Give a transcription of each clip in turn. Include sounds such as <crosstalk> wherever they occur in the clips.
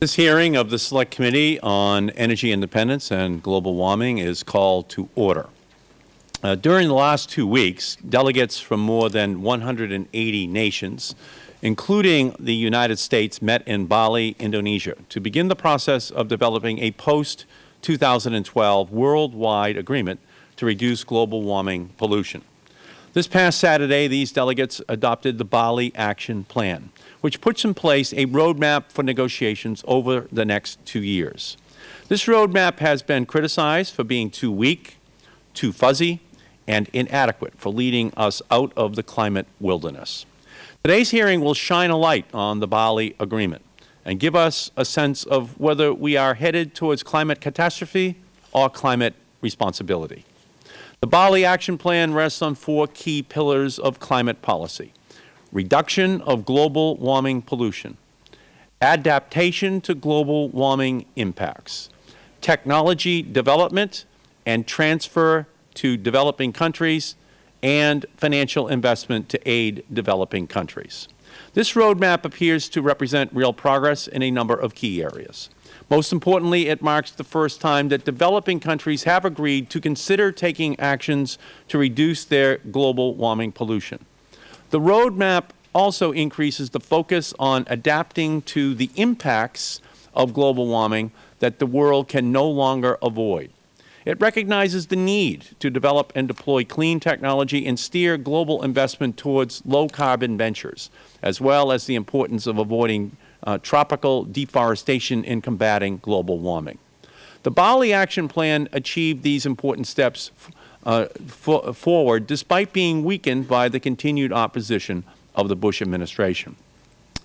This hearing of the Select Committee on Energy Independence and Global Warming is called to order. Uh, during the last two weeks, delegates from more than 180 nations, including the United States, met in Bali, Indonesia, to begin the process of developing a post-2012 worldwide agreement to reduce global warming pollution. This past Saturday, these delegates adopted the Bali Action Plan, which puts in place a roadmap for negotiations over the next two years. This roadmap has been criticized for being too weak, too fuzzy, and inadequate for leading us out of the climate wilderness. Today's hearing will shine a light on the Bali Agreement and give us a sense of whether we are headed towards climate catastrophe or climate responsibility. The Bali Action Plan rests on four key pillars of climate policy reduction of global warming pollution, adaptation to global warming impacts, technology development and transfer to developing countries, and financial investment to aid developing countries. This roadmap appears to represent real progress in a number of key areas. Most importantly, it marks the first time that developing countries have agreed to consider taking actions to reduce their global warming pollution. The roadmap also increases the focus on adapting to the impacts of global warming that the world can no longer avoid. It recognizes the need to develop and deploy clean technology and steer global investment towards low-carbon ventures, as well as the importance of avoiding uh, tropical deforestation in combating global warming. The Bali Action Plan achieved these important steps uh, forward despite being weakened by the continued opposition of the Bush administration.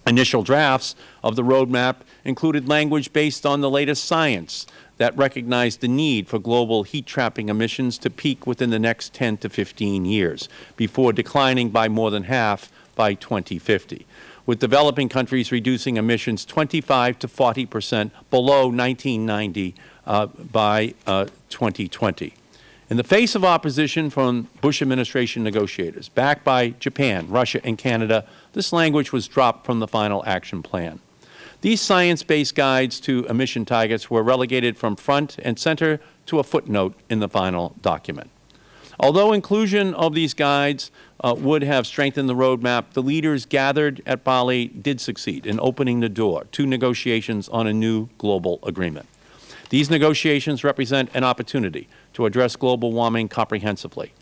Initial drafts of the roadmap included language based on the latest science that recognized the need for global heat-trapping emissions to peak within the next 10 to 15 years, before declining by more than half by 2050, with developing countries reducing emissions 25 to 40 percent below 1990 uh, by uh, 2020. In the face of opposition from Bush administration negotiators, backed by Japan, Russia, and Canada, this language was dropped from the final action plan. These science-based guides to emission targets were relegated from front and center to a footnote in the final document. Although inclusion of these guides uh, would have strengthened the roadmap, the leaders gathered at Bali did succeed in opening the door to negotiations on a new global agreement. These negotiations represent an opportunity to address global warming comprehensively.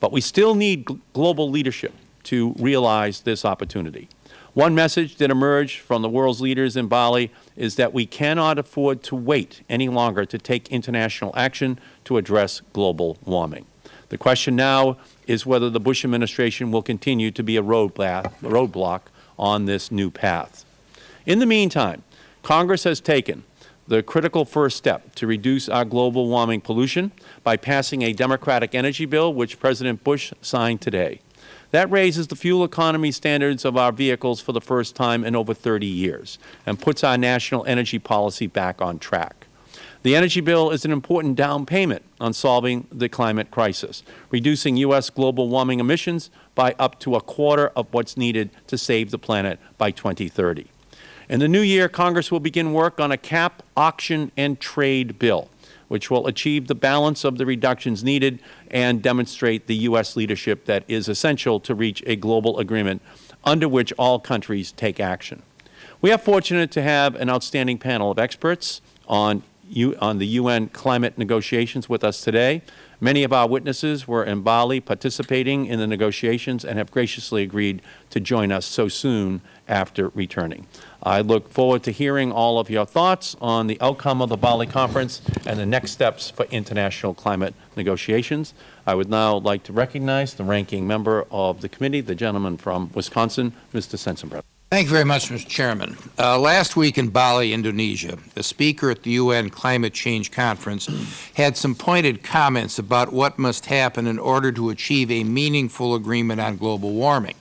But we still need global leadership to realize this opportunity. One message that emerged from the world's leaders in Bali is that we cannot afford to wait any longer to take international action to address global warming. The question now is whether the Bush administration will continue to be a roadblock on this new path. In the meantime, Congress has taken the critical first step to reduce our global warming pollution by passing a Democratic energy bill which President Bush signed today. That raises the fuel economy standards of our vehicles for the first time in over 30 years and puts our national energy policy back on track. The energy bill is an important down payment on solving the climate crisis, reducing U.S. global warming emissions by up to a quarter of what is needed to save the planet by 2030. In the new year, Congress will begin work on a cap, auction, and trade bill which will achieve the balance of the reductions needed and demonstrate the U.S. leadership that is essential to reach a global agreement under which all countries take action. We are fortunate to have an outstanding panel of experts on, U on the UN climate negotiations with us today. Many of our witnesses were in Bali participating in the negotiations and have graciously agreed to join us so soon after returning. I look forward to hearing all of your thoughts on the outcome of the Bali Conference and the next steps for international climate negotiations. I would now like to recognize the ranking member of the committee, the gentleman from Wisconsin, Mr. Sensenbrenner. Thank you very much, Mr. Chairman. Uh, last week in Bali, Indonesia, the speaker at the UN Climate Change Conference had some pointed comments about what must happen in order to achieve a meaningful agreement on global warming.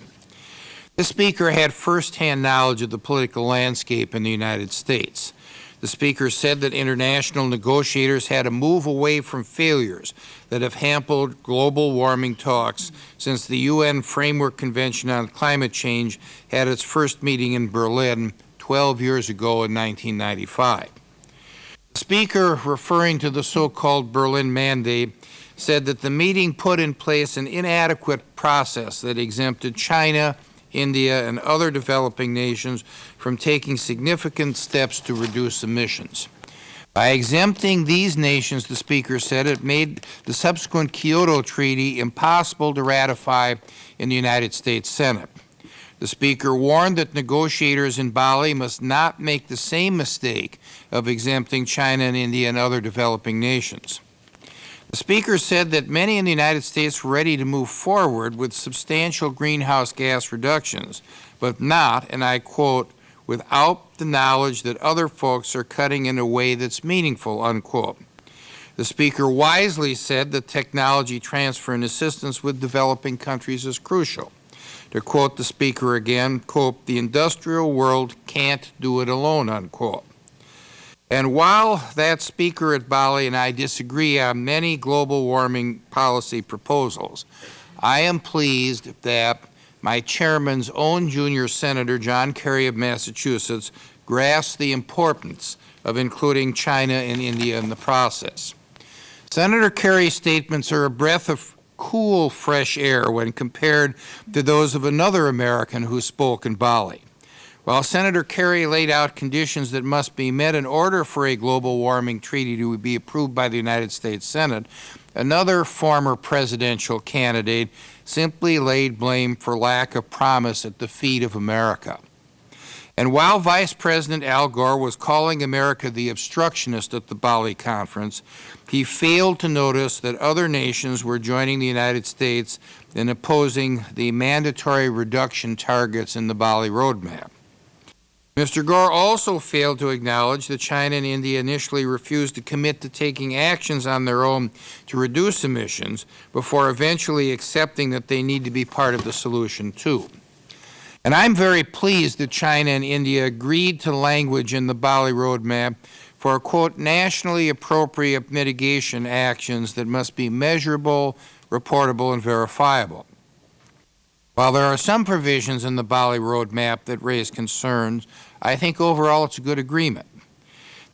The speaker had firsthand knowledge of the political landscape in the United States. The speaker said that international negotiators had to move away from failures that have hampered global warming talks since the UN Framework Convention on Climate Change had its first meeting in Berlin 12 years ago in 1995. The Speaker, referring to the so-called Berlin Mandate, said that the meeting put in place an inadequate process that exempted China, India, and other developing nations from taking significant steps to reduce emissions. By exempting these nations, the Speaker said, it made the subsequent Kyoto Treaty impossible to ratify in the United States Senate. The Speaker warned that negotiators in Bali must not make the same mistake of exempting China and India and other developing nations. The Speaker said that many in the United States were ready to move forward with substantial greenhouse gas reductions, but not, and I quote, without the knowledge that other folks are cutting in a way that's meaningful, unquote. The Speaker wisely said that technology transfer and assistance with developing countries is crucial. To quote the Speaker again, quote, the industrial world can't do it alone, unquote. And while that Speaker at Bali and I disagree on many global warming policy proposals, I am pleased that my Chairman's own junior Senator, John Kerry of Massachusetts, grasped the importance of including China and India in the process. Senator Kerry's statements are a breath of cool, fresh air when compared to those of another American who spoke in Bali. While Senator Kerry laid out conditions that must be met in order for a global warming treaty to be approved by the United States Senate, another former presidential candidate simply laid blame for lack of promise at the feet of America. And while Vice President Al Gore was calling America the obstructionist at the Bali conference, he failed to notice that other nations were joining the United States in opposing the mandatory reduction targets in the Bali roadmap. Mr. Gore also failed to acknowledge that China and India initially refused to commit to taking actions on their own to reduce emissions before eventually accepting that they need to be part of the solution too. And I am very pleased that China and India agreed to language in the Bali Roadmap for, quote, nationally appropriate mitigation actions that must be measurable, reportable, and verifiable. While there are some provisions in the Bali Roadmap that raise concerns, I think overall it is a good agreement.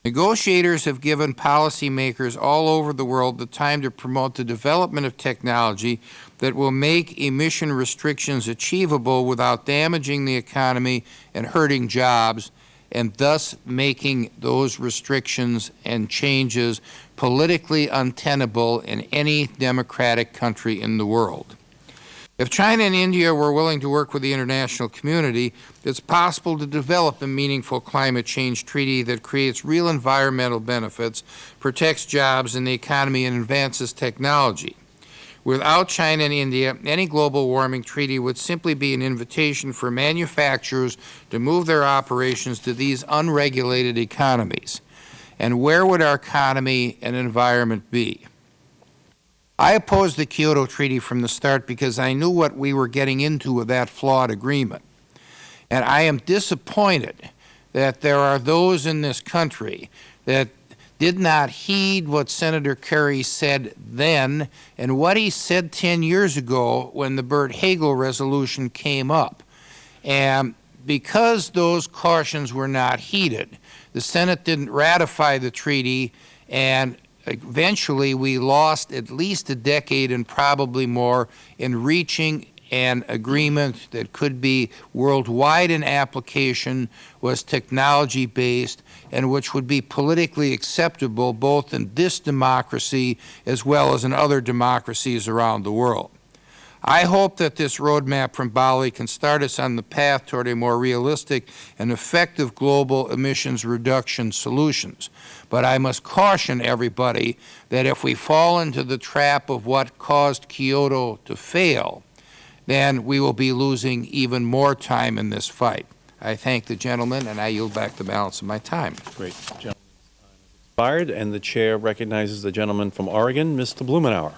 Negotiators have given policymakers all over the world the time to promote the development of technology that will make emission restrictions achievable without damaging the economy and hurting jobs, and thus making those restrictions and changes politically untenable in any democratic country in the world. If China and India were willing to work with the international community, it is possible to develop a meaningful climate change treaty that creates real environmental benefits, protects jobs in the economy, and advances technology. Without China and India, any global warming treaty would simply be an invitation for manufacturers to move their operations to these unregulated economies. And where would our economy and environment be? I opposed the Kyoto Treaty from the start because I knew what we were getting into with that flawed agreement. And I am disappointed that there are those in this country that did not heed what Senator Kerry said then and what he said 10 years ago when the Byrd-Hagel resolution came up. And because those cautions were not heeded, the Senate didn't ratify the treaty and eventually we lost at least a decade and probably more in reaching an agreement that could be worldwide in application, was technology based, and which would be politically acceptable both in this democracy as well as in other democracies around the world. I hope that this roadmap from Bali can start us on the path toward a more realistic and effective global emissions reduction solutions. But I must caution everybody that if we fall into the trap of what caused Kyoto to fail, then we will be losing even more time in this fight. I thank the gentleman, and I yield back the balance of my time. Great. Gentleman's expired, and the Chair recognizes the gentleman from Oregon, Mr. Blumenauer.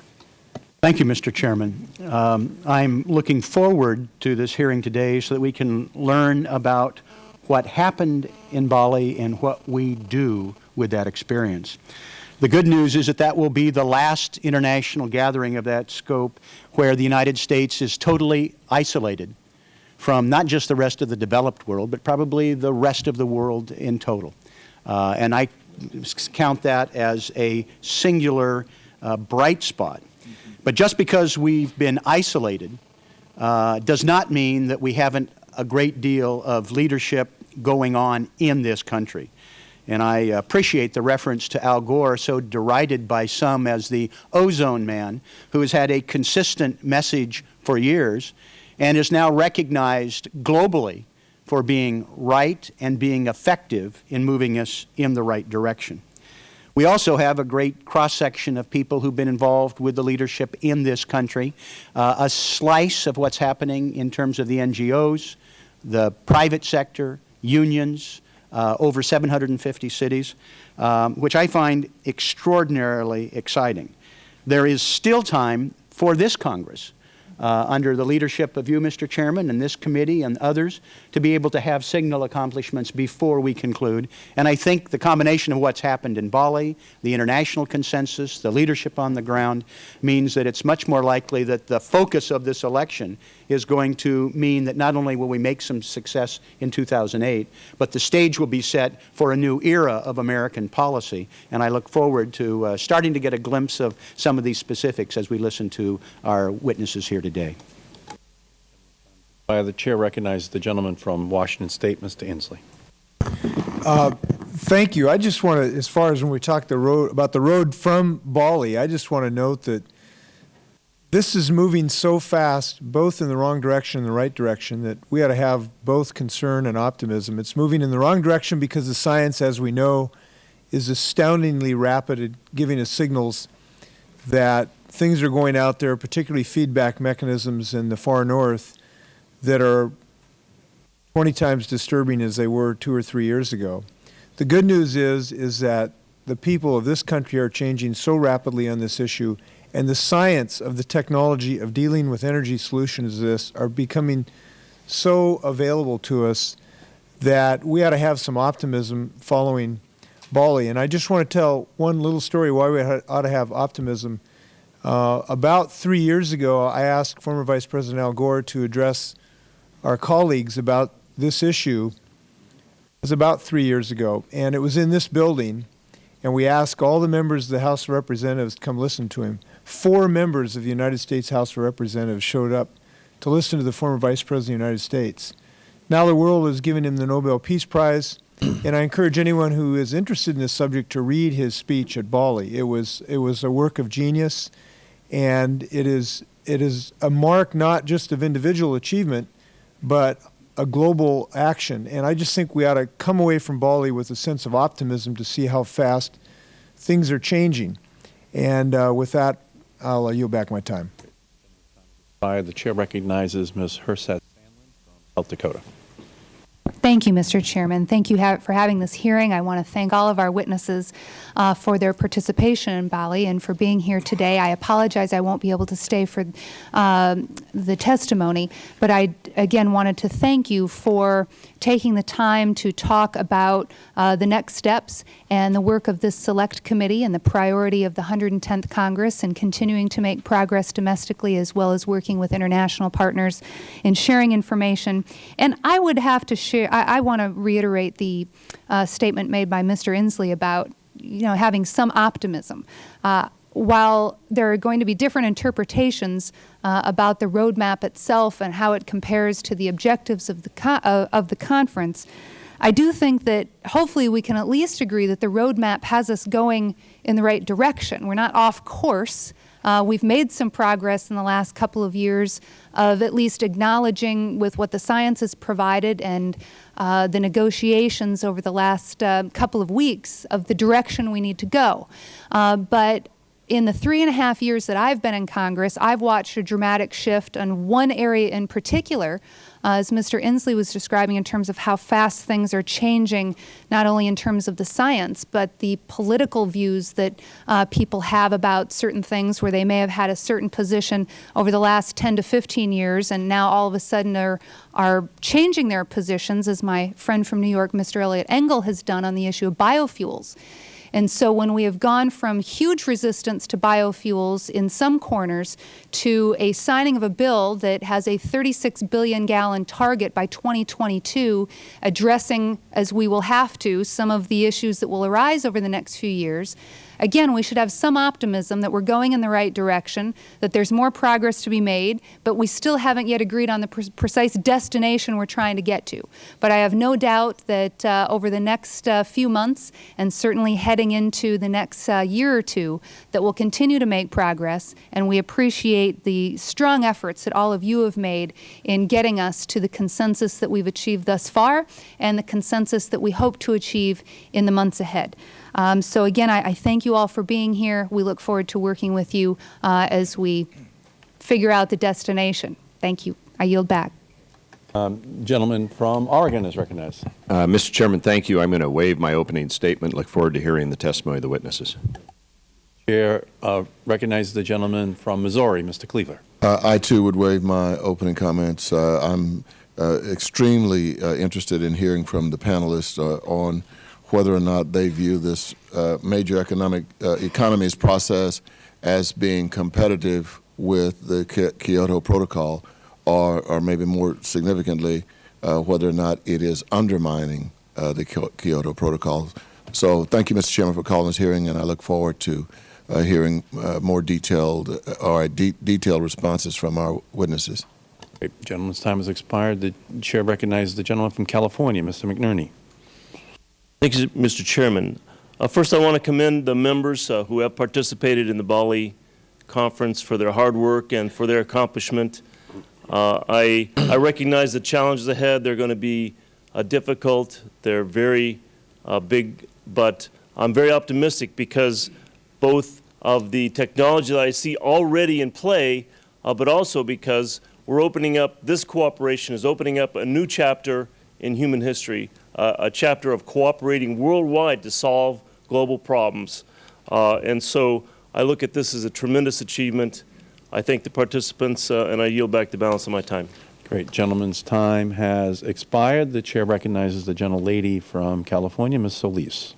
Thank you, Mr. Chairman. Um, I'm looking forward to this hearing today so that we can learn about what happened in Bali and what we do with that experience. The good news is that that will be the last international gathering of that scope where the United States is totally isolated from not just the rest of the developed world, but probably the rest of the world in total. Uh, and I count that as a singular uh, bright spot. But just because we've been isolated uh, does not mean that we haven't a great deal of leadership going on in this country. And I appreciate the reference to Al Gore, so derided by some as the ozone man, who has had a consistent message for years and is now recognized globally for being right and being effective in moving us in the right direction. We also have a great cross-section of people who have been involved with the leadership in this country, uh, a slice of what is happening in terms of the NGOs, the private sector, unions, uh, over 750 cities, um, which I find extraordinarily exciting. There is still time for this Congress uh, under the leadership of you, Mr. Chairman, and this committee and others, to be able to have signal accomplishments before we conclude. And I think the combination of what's happened in Bali, the international consensus, the leadership on the ground, means that it's much more likely that the focus of this election is going to mean that not only will we make some success in 2008, but the stage will be set for a new era of American policy. And I look forward to uh, starting to get a glimpse of some of these specifics as we listen to our witnesses here today. Uh, the Chair recognizes the gentleman from Washington State, Mr. Inslee. Uh, thank you. I just want to, as far as when we talk the road, about the road from Bali, I just want to note that this is moving so fast, both in the wrong direction and the right direction, that we ought to have both concern and optimism. It's moving in the wrong direction because the science, as we know, is astoundingly rapid at giving us signals that things are going out there, particularly feedback mechanisms in the far north, that are 20 times disturbing as they were two or three years ago. The good news is, is that the people of this country are changing so rapidly on this issue, and the science of the technology of dealing with energy solutions as this are becoming so available to us that we ought to have some optimism following Bali. And I just want to tell one little story why we ought to have optimism. Uh, about three years ago, I asked former Vice President Al Gore to address our colleagues about this issue. It was about three years ago, and it was in this building, and we asked all the members of the House of Representatives to come listen to him. Four members of the United States House of Representatives showed up to listen to the former Vice President of the United States. Now the world has given him the Nobel Peace Prize, <clears throat> and I encourage anyone who is interested in this subject to read his speech at Bali. It was, it was a work of genius, and it is, it is a mark not just of individual achievement, but a global action. And I just think we ought to come away from Bali with a sense of optimism to see how fast things are changing. And uh, with that, I'll uh, yield back my time. The Chair recognizes Ms. Herseth South Dakota. Thank you, Mr. Chairman. Thank you ha for having this hearing. I want to thank all of our witnesses uh, for their participation in Bali and for being here today. I apologize I won't be able to stay for uh, the testimony, but I again wanted to thank you for taking the time to talk about uh, the next steps and the work of this select committee and the priority of the 110th Congress and continuing to make progress domestically as well as working with international partners in sharing information. And I would have to share, I, I want to reiterate the uh, statement made by Mr. Inslee about you know, having some optimism. Uh, while there are going to be different interpretations uh, about the roadmap itself and how it compares to the objectives of the, uh, of the conference, I do think that hopefully we can at least agree that the roadmap has us going in the right direction. We are not off course. Uh, we have made some progress in the last couple of years of at least acknowledging with what the science has provided and uh, the negotiations over the last uh, couple of weeks of the direction we need to go. Uh, but in the three and a half years that I have been in Congress, I have watched a dramatic shift on one area in particular, uh, as Mr. Inslee was describing in terms of how fast things are changing, not only in terms of the science, but the political views that uh, people have about certain things where they may have had a certain position over the last 10 to 15 years and now all of a sudden are, are changing their positions, as my friend from New York, Mr. Eliot Engel, has done on the issue of biofuels. And so when we have gone from huge resistance to biofuels in some corners to a signing of a bill that has a 36 billion gallon target by 2022, addressing, as we will have to, some of the issues that will arise over the next few years, Again, we should have some optimism that we are going in the right direction, that there is more progress to be made, but we still haven't yet agreed on the pre precise destination we are trying to get to. But I have no doubt that uh, over the next uh, few months, and certainly heading into the next uh, year or two, that we will continue to make progress, and we appreciate the strong efforts that all of you have made in getting us to the consensus that we have achieved thus far and the consensus that we hope to achieve in the months ahead. Um, so again, I, I, thank you all for being here. We look forward to working with you uh, as we figure out the destination. Thank you. I yield back. Um, gentleman from Oregon is recognized. Uh, Mr. Chairman, thank you. I'm going to waive my opening statement. Look forward to hearing the testimony of the witnesses. Chair uh, recognizes the gentleman from Missouri, Mr. Cleaver. Uh, I too would waive my opening comments. Uh, I'm uh, extremely uh, interested in hearing from the panelists on whether or not they view this uh, major economic uh, economies process as being competitive with the Kyoto Protocol, or, or maybe more significantly, uh, whether or not it is undermining uh, the Kyoto Protocol. So thank you, Mr. Chairman, for calling this hearing, and I look forward to uh, hearing uh, more detailed or de detailed responses from our witnesses. Great. Gentleman's time has expired. The Chair recognizes the gentleman from California, Mr. McNerney. Thank you, Mr. Chairman. Uh, first, I want to commend the members uh, who have participated in the Bali conference for their hard work and for their accomplishment. Uh, I, I recognize the challenges ahead. They're going to be uh, difficult. They're very uh, big, but I'm very optimistic because both of the technology that I see already in play, uh, but also because we're opening up, this cooperation is opening up a new chapter in human history uh, a chapter of cooperating worldwide to solve global problems. Uh, and so I look at this as a tremendous achievement. I thank the participants, uh, and I yield back the balance of my time. Great. Gentleman's time has expired. The Chair recognizes the gentlelady from California, Ms. Solis.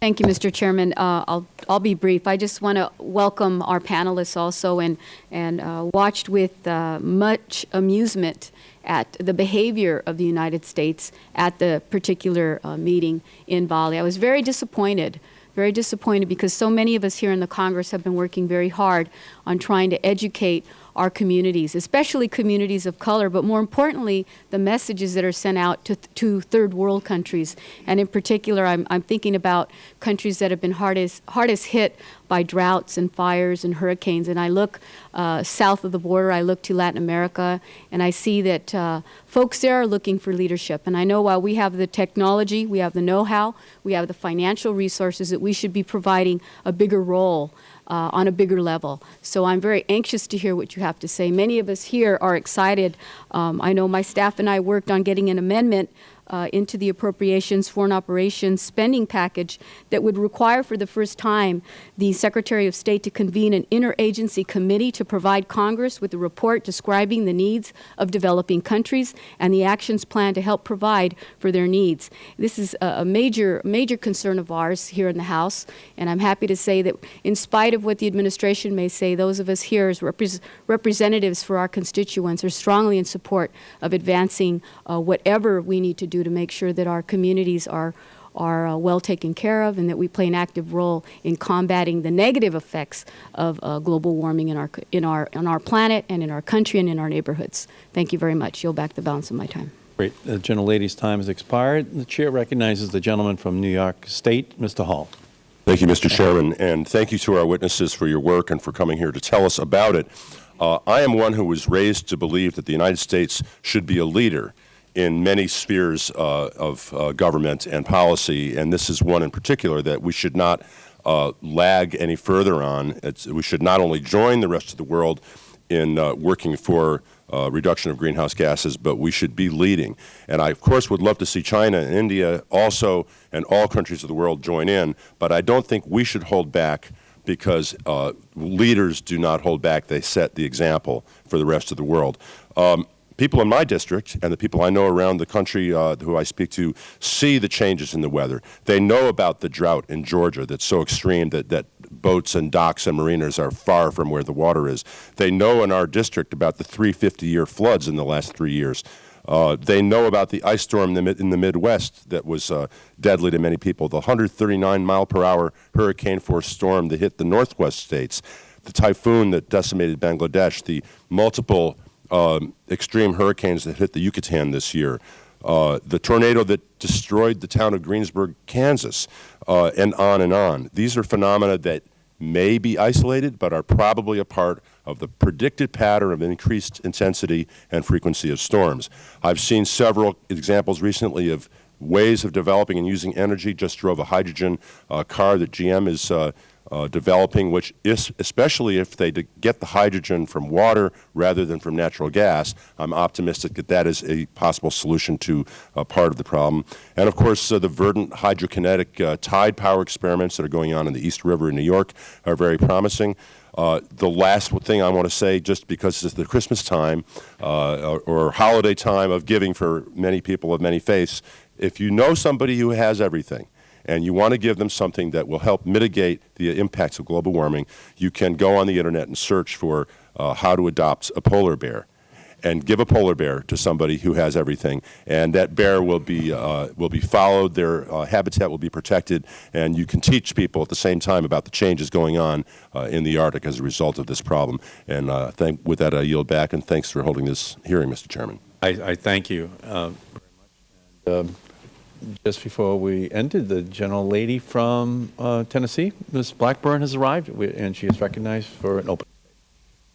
Thank you, Mr. Chairman. Uh, I'll, I'll be brief. I just want to welcome our panelists also and, and uh, watched with uh, much amusement at the behavior of the United States at the particular uh, meeting in Bali. I was very disappointed, very disappointed because so many of us here in the Congress have been working very hard on trying to educate our communities, especially communities of color, but more importantly, the messages that are sent out to, to third world countries. And in particular, I'm, I'm thinking about countries that have been hardest, hardest hit by droughts and fires and hurricanes. And I look uh, south of the border, I look to Latin America, and I see that uh, folks there are looking for leadership. And I know while we have the technology, we have the know-how, we have the financial resources, that we should be providing a bigger role uh, on a bigger level. So I'm very anxious to hear what you have to say. Many of us here are excited. Um, I know my staff and I worked on getting an amendment uh, into the appropriations foreign operations spending package that would require for the first time the Secretary of State to convene an interagency committee to provide Congress with a report describing the needs of developing countries and the actions plan to help provide for their needs. This is a major, major concern of ours here in the House, and I'm happy to say that in spite of what the administration may say, those of us here as repres representatives for our constituents are strongly in support of advancing uh, whatever we need to do to make sure that our communities are are uh, well taken care of and that we play an active role in combating the negative effects of uh, global warming in our, in, our, on our planet and in our country and in our neighborhoods. Thank you very much. Yield back the balance of my time. Great. The gentlelady's time has expired. The Chair recognizes the gentleman from New York State, Mr. Hall. Thank you, Mr. Chairman, and thank you to our witnesses for your work and for coming here to tell us about it. Uh, I am one who was raised to believe that the United States should be a leader in many spheres uh, of uh, government and policy, and this is one in particular that we should not uh, lag any further on. It's, we should not only join the rest of the world in uh, working for uh, reduction of greenhouse gases, but we should be leading. And I, of course, would love to see China and India also and all countries of the world join in, but I don't think we should hold back because uh, leaders do not hold back. They set the example for the rest of the world. Um, people in my district and the people I know around the country uh, who I speak to see the changes in the weather. They know about the drought in Georgia that's so extreme that, that boats and docks and marinas are far from where the water is. They know in our district about the 350-year floods in the last three years. Uh, they know about the ice storm in the, in the Midwest that was uh, deadly to many people, the 139 mile per hour hurricane force storm that hit the northwest states, the typhoon that decimated Bangladesh, the multiple um, extreme hurricanes that hit the Yucatan this year, uh, the tornado that destroyed the town of Greensburg, Kansas, uh, and on and on. These are phenomena that may be isolated, but are probably a part of the predicted pattern of increased intensity and frequency of storms. I've seen several examples recently of ways of developing and using energy. Just drove a hydrogen uh, car that GM is uh, developing, which is, especially if they get the hydrogen from water rather than from natural gas, I'm optimistic that that is a possible solution to uh, part of the problem. And of course, uh, the Verdant hydrokinetic uh, tide power experiments that are going on in the East River in New York are very promising. Uh, the last thing I want to say, just because it's the Christmas time uh, or, or holiday time of giving for many people of many faiths, if you know somebody who has everything, and you want to give them something that will help mitigate the impacts of global warming, you can go on the Internet and search for uh, how to adopt a polar bear and give a polar bear to somebody who has everything, and that bear will be uh, will be followed. Their uh, habitat will be protected, and you can teach people at the same time about the changes going on uh, in the Arctic as a result of this problem. And uh, with that, I yield back, and thanks for holding this hearing, Mr. Chairman. I, I thank you uh, very much. Um, just before we ended, the general lady from uh, Tennessee, Ms. Blackburn, has arrived, and she is recognized for an open.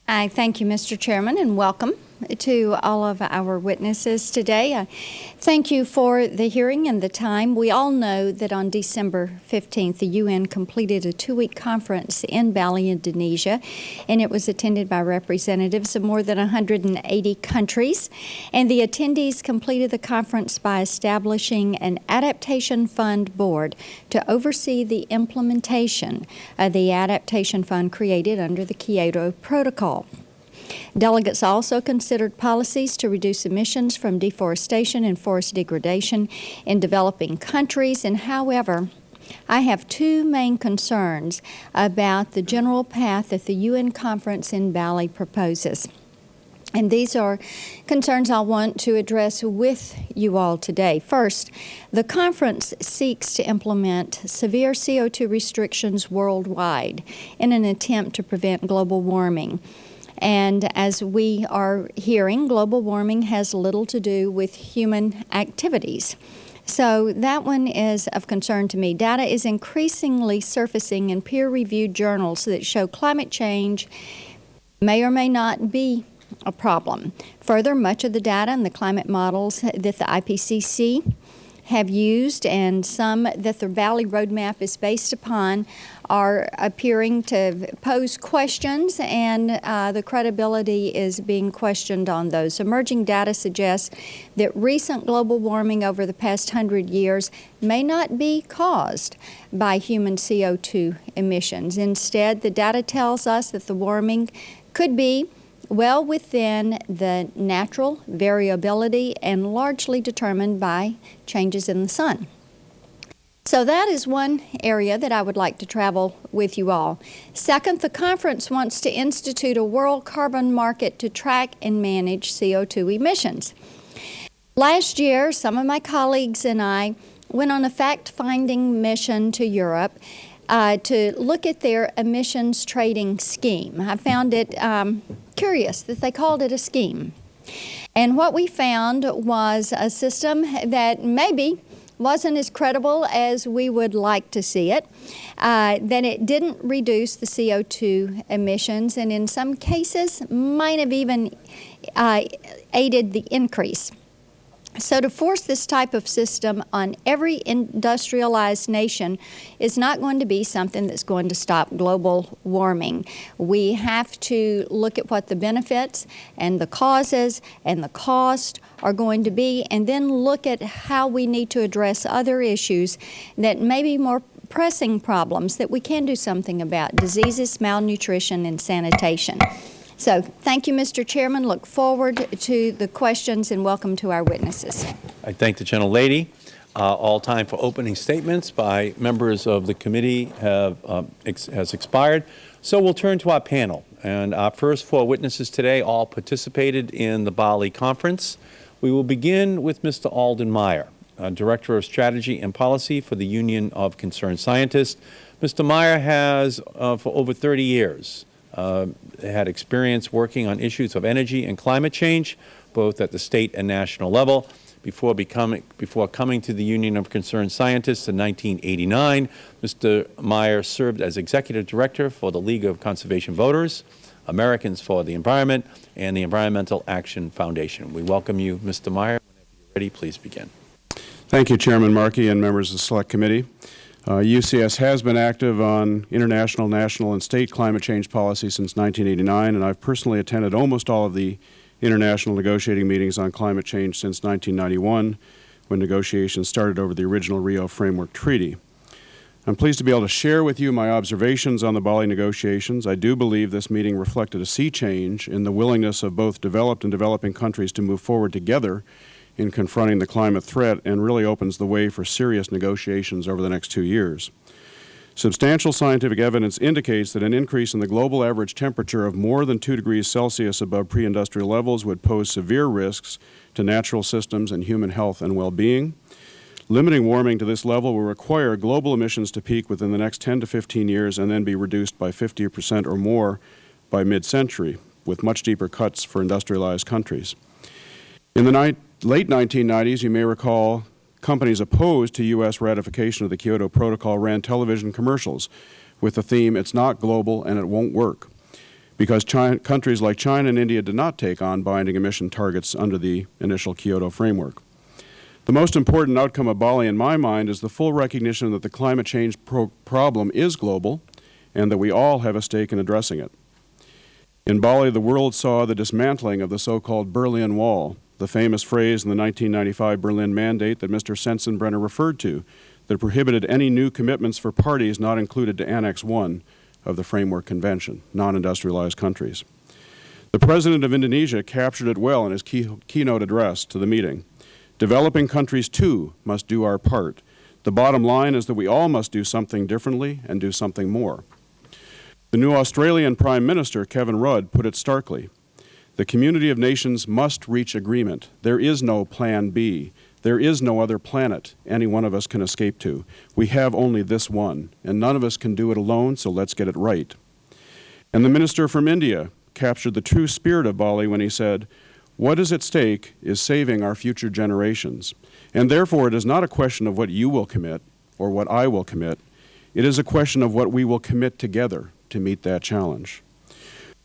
I thank you, Mr. Chairman, and welcome to all of our witnesses today. I thank you for the hearing and the time. We all know that on December 15th, the UN completed a two-week conference in Bali, Indonesia, and it was attended by representatives of more than 180 countries. And the attendees completed the conference by establishing an Adaptation Fund Board to oversee the implementation of the Adaptation Fund created under the Kyoto Protocol. Delegates also considered policies to reduce emissions from deforestation and forest degradation in developing countries. And however, I have two main concerns about the general path that the UN conference in Bali proposes. And these are concerns I want to address with you all today. First, the conference seeks to implement severe CO2 restrictions worldwide in an attempt to prevent global warming. And as we are hearing, global warming has little to do with human activities. So that one is of concern to me. Data is increasingly surfacing in peer-reviewed journals that show climate change may or may not be a problem. Further, much of the data and the climate models that the IPCC have used and some that the Bali Roadmap is based upon are appearing to pose questions and uh, the credibility is being questioned on those. Emerging data suggests that recent global warming over the past hundred years may not be caused by human CO2 emissions. Instead, the data tells us that the warming could be well within the natural variability and largely determined by changes in the sun. So that is one area that I would like to travel with you all. Second, the conference wants to institute a world carbon market to track and manage CO2 emissions. Last year, some of my colleagues and I went on a fact-finding mission to Europe uh, to look at their emissions trading scheme. I found it um, curious that they called it a scheme. And what we found was a system that maybe wasn't as credible as we would like to see it, uh, that it didn't reduce the CO2 emissions, and in some cases might have even uh, aided the increase. So to force this type of system on every industrialized nation is not going to be something that's going to stop global warming. We have to look at what the benefits and the causes and the cost are going to be and then look at how we need to address other issues that may be more pressing problems that we can do something about, diseases, malnutrition, and sanitation. So thank you, Mr. Chairman. Look forward to the questions and welcome to our witnesses. I thank the gentlelady. Uh, All time for opening statements by members of the committee have, um, ex- has expired. So we'll turn to our panel. And our first four witnesses today all participated in the Bali conference. We will begin with Mr. Alden Meyer, uh, Director of Strategy and Policy for the Union of Concerned Scientists. Mr. Meyer has, uh, for over 30 years, uh, Uh, had experience working on issues of energy and climate change, both at the state and national level. Before, becoming, before coming to the Union of Concerned Scientists in 1989, Mr. Meyer served as Executive Director for the League of Conservation Voters, Americans for the Environment, and the Environmental Action Foundation. We welcome you, Mr. Meyer. Whenever you're ready, please begin. Thank you, Chairman Markey and members of the Select Committee. Uh, UCS has been active on international, national, and state climate change policy since 1989, and I've personally attended almost all of the international negotiating meetings on climate change since 1991, when negotiations started over the original Rio Framework Treaty. I'm pleased to be able to share with you my observations on the Bali negotiations. I do believe this meeting reflected a sea change in the willingness of both developed and developing countries to move forward together in confronting the climate threat and really opens the way for serious negotiations over the next two years. Substantial scientific evidence indicates that an increase in the global average temperature of more than 2 degrees Celsius above pre-industrial levels would pose severe risks to natural systems and human health and well-being. Limiting warming to this level will require global emissions to peak within the next 10 to 15 years and then be reduced by 50 percent or more by mid-century, with much deeper cuts for industrialized countries. In the late 1990s, you may recall companies opposed to U.S. ratification of the Kyoto Protocol ran television commercials with the theme, it's not global and it won't work, because China, countries like China and India did not take on binding emission targets under the initial Kyoto framework. The most important outcome of Bali, in my mind, is the full recognition that the climate change pro problem is global and that we all have a stake in addressing it. In Bali, the world saw the dismantling of the so-called Berlin Wall, the famous phrase in the 1995 Berlin Mandate that Mr. Sensenbrenner referred to that prohibited any new commitments for parties not included to Annex I of the Framework Convention, non-industrialized countries. The President of Indonesia captured it well in his key, keynote address to the meeting. Developing countries, too, must do our part. The bottom line is that we all must do something differently and do something more. The new Australian Prime Minister, Kevin Rudd, put it starkly. The community of nations must reach agreement. There is no plan B. There is no other planet any one of us can escape to. We have only this one, and none of us can do it alone, so let's get it right. And the minister from India captured the true spirit of Bali when he said, what is at stake is saving our future generations. And therefore, it is not a question of what you will commit or what I will commit. It is a question of what we will commit together to meet that challenge.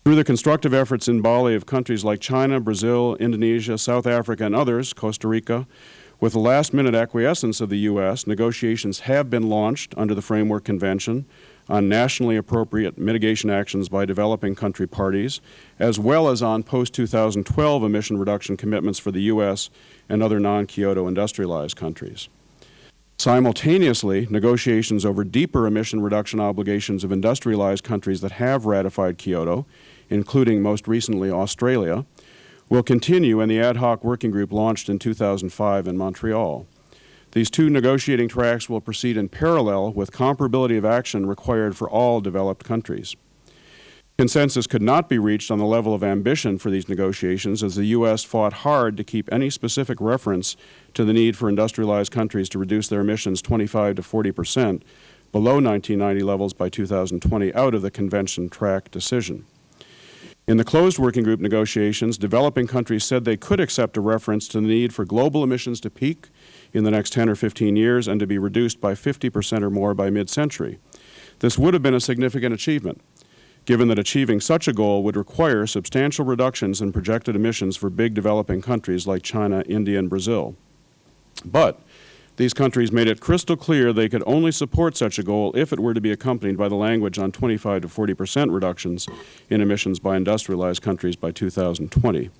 Through the constructive efforts in Bali of countries like China, Brazil, Indonesia, South Africa, and others, Costa Rica, with the last-minute acquiescence of the U.S., negotiations have been launched under the Framework Convention on nationally appropriate mitigation actions by developing country parties, as well as on post-2012 emission reduction commitments for the U.S. and other non-Kyoto industrialized countries. Simultaneously, negotiations over deeper emission reduction obligations of industrialized countries that have ratified Kyoto including most recently Australia, will continue in the ad hoc working group launched in 2005 in Montreal. These two negotiating tracks will proceed in parallel with comparability of action required for all developed countries. Consensus could not be reached on the level of ambition for these negotiations as the U.S. fought hard to keep any specific reference to the need for industrialized countries to reduce their emissions 25 to 40 percent below 1990 levels by 2020 out of the convention track decision. In the closed working group negotiations, developing countries said they could accept a reference to the need for global emissions to peak in the next 10 or 15 years and to be reduced by 50 percent or more by mid-century. This would have been a significant achievement, given that achieving such a goal would require substantial reductions in projected emissions for big developing countries like China, India, and Brazil. But these countries made it crystal clear they could only support such a goal if it were to be accompanied by the language on 25 to 40 percent reductions in emissions by industrialized countries by 2020.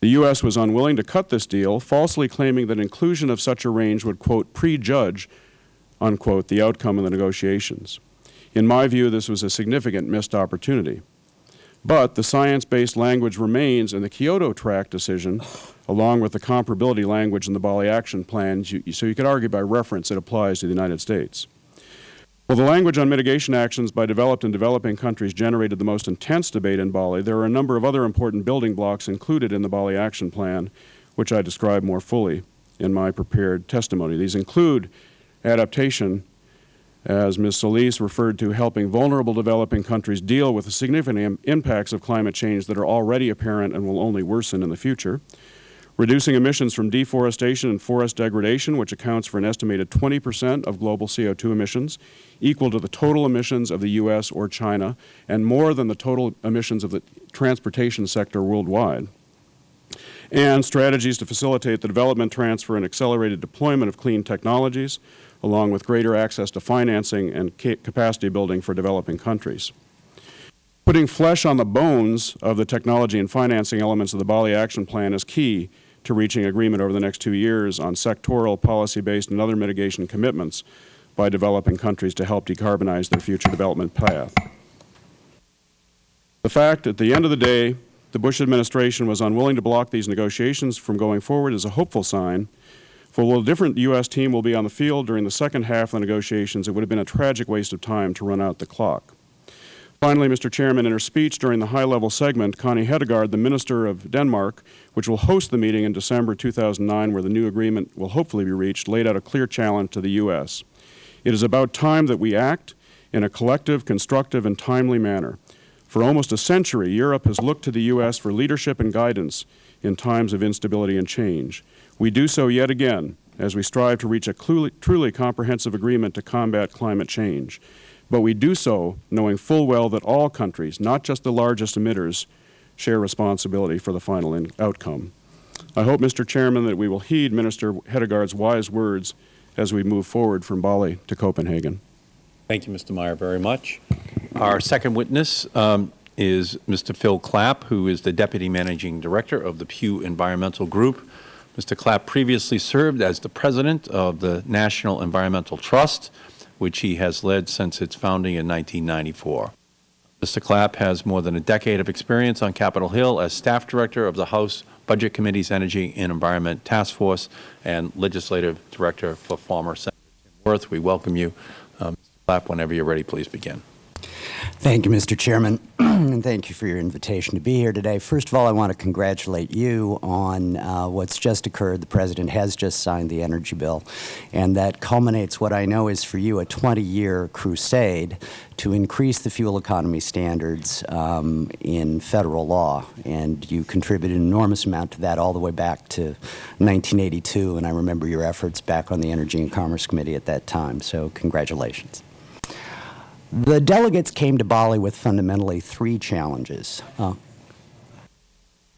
The U.S. was unwilling to cut this deal, falsely claiming that inclusion of such a range would, quote, prejudge, unquote, the outcome of the negotiations. In my view, this was a significant missed opportunity. But the science-based language remains in the Kyoto Track decision, along with the comparability language in the Bali Action Plan, so you could argue by reference it applies to the United States. While the language on mitigation actions by developed and developing countries generated the most intense debate in Bali, there are a number of other important building blocks included in the Bali Action Plan, which I describe more fully in my prepared testimony. These include adaptation, as Ms. Solis referred to, helping vulnerable developing countries deal with the significant im- impacts of climate change that are already apparent and will only worsen in the future. Reducing emissions from deforestation and forest degradation, which accounts for an estimated 20 percent of global CO2 emissions, equal to the total emissions of the U.S. or China, and more than the total emissions of the transportation sector worldwide and strategies to facilitate the development, transfer, and accelerated deployment of clean technologies, along with greater access to financing and ca- capacity building for developing countries. Putting flesh on the bones of the technology and financing elements of the Bali Action Plan is key to reaching agreement over the next two years on sectoral, policy-based, and other mitigation commitments by developing countries to help decarbonize their future development path. The fact, at the end of the day, the Bush administration was unwilling to block these negotiations from going forward is a hopeful sign. For while a different U.S. team will be on the field during the second half of the negotiations, it would have been a tragic waste of time to run out the clock. Finally, Mr. Chairman, in her speech during the high-level segment, Connie Hedegaard, the Minister of Denmark, which will host the meeting in December 2009 where the new agreement will hopefully be reached, laid out a clear challenge to the U.S. It is about time that we act in a collective, constructive, and timely manner. For almost a century, Europe has looked to the U.S. for leadership and guidance in times of instability and change. We do so yet again as we strive to reach a truly comprehensive agreement to combat climate change. But we do so knowing full well that all countries, not just the largest emitters, share responsibility for the final in- outcome. I hope, Mr. Chairman, that we will heed Minister Hedegaard's wise words as we move forward from Bali to Copenhagen. Thank you, Mr. Meyer, very much. Our second witness um, is Mr. Phil Clapp, who is the Deputy Managing Director of the Pew Environmental Group. Mr. Clapp previously served as the President of the National Environmental Trust, which he has led since its founding in 1994. Mr. Clapp has more than a decade of experience on Capitol Hill as Staff Director of the House Budget Committee's Energy and Environment Task Force and Legislative Director for former Senator Tim Wirth. We welcome you. Um, Mr. Clapp, whenever you're ready, please begin. Thank you, Mr. Chairman, <clears throat> and thank you for your invitation to be here today. First of all, I want to congratulate you on uh, what's just occurred. The President has just signed the energy bill, and that culminates what I know is for you a 20-year crusade to increase the fuel economy standards um, in federal law. And you contributed an enormous amount to that all the way back to 1982, and I remember your efforts back on the Energy and Commerce Committee at that time. So congratulations. The delegates came to Bali with fundamentally three challenges. Uh,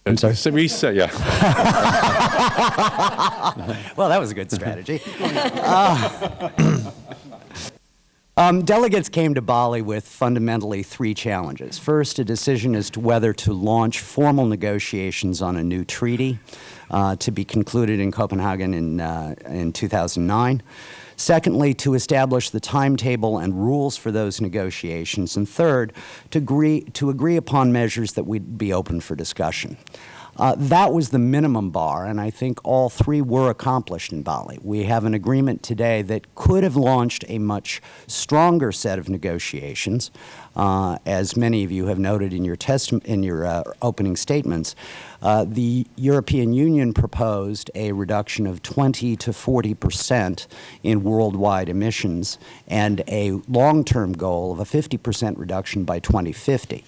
I'm sorry? So Reset, yeah. <laughs> well, that was a good strategy. Uh, <clears throat> um, delegates came to Bali with fundamentally three challenges. First, a decision as to whether to launch formal negotiations on a new treaty uh, to be concluded in Copenhagen in, uh, in 2009. Secondly, to establish the timetable and rules for those negotiations. And third, to agree, to agree upon measures that would be open for discussion. Uh, that was the minimum bar, and I think all three were accomplished in Bali. We have an agreement today that could have launched a much stronger set of negotiations, uh, as many of you have noted in your, in your uh, opening statements. Uh, the European Union proposed a reduction of 20 to 40 percent in worldwide emissions and a long-term goal of a 50 percent reduction by 2050.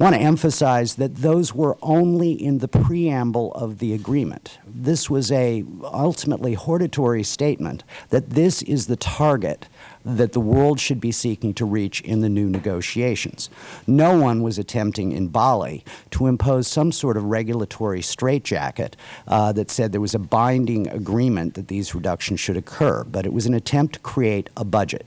I want to emphasize that those were only in the preamble of the agreement. This was a ultimately hortatory statement that this is the target that the world should be seeking to reach in the new negotiations. No one was attempting in Bali to impose some sort of regulatory straitjacket uh, that said there was a binding agreement that these reductions should occur, but it was an attempt to create a budget.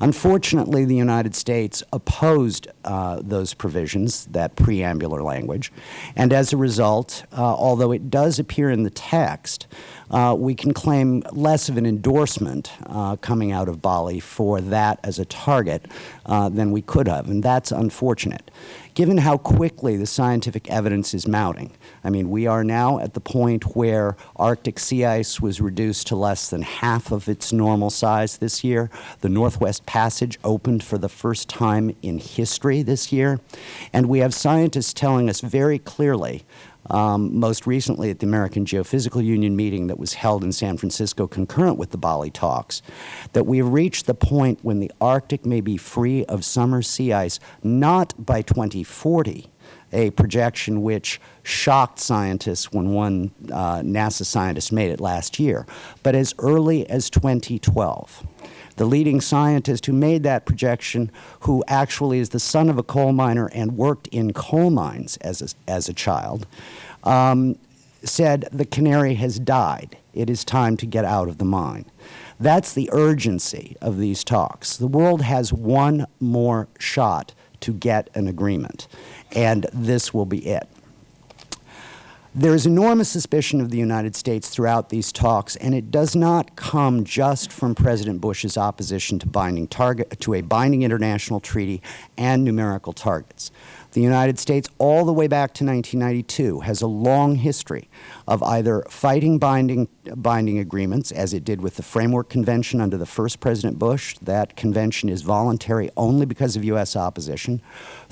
Unfortunately, the United States opposed uh, those provisions, that preambular language, and as a result, uh, although it does appear in the text, uh, we can claim less of an endorsement uh, coming out of Bali for that as a target uh, than we could have, and that's unfortunate. Given how quickly the scientific evidence is mounting, I mean, we are now at the point where Arctic sea ice was reduced to less than half of its normal size this year. The Northwest Passage opened for the first time in history this year. And we have scientists telling us very clearly um, most recently at the American Geophysical Union meeting that was held in San Francisco concurrent with the Bali talks, that we have reached the point when the Arctic may be free of summer sea ice not by 2040, a projection which shocked scientists when one uh, NASA scientist made it last year, but as early as 2012 the leading scientist who made that projection, who actually is the son of a coal miner and worked in coal mines as a, as a child, um, said the canary has died. It is time to get out of the mine. That's the urgency of these talks. The world has one more shot to get an agreement, and this will be it. There is enormous suspicion of the United States throughout these talks, and it does not come just from President Bush's opposition to, binding target, to a binding international treaty and numerical targets. The United States, all the way back to 1992, has a long history of either fighting binding, binding agreements, as it did with the Framework Convention under the first President Bush. That convention is voluntary only because of U.S. opposition,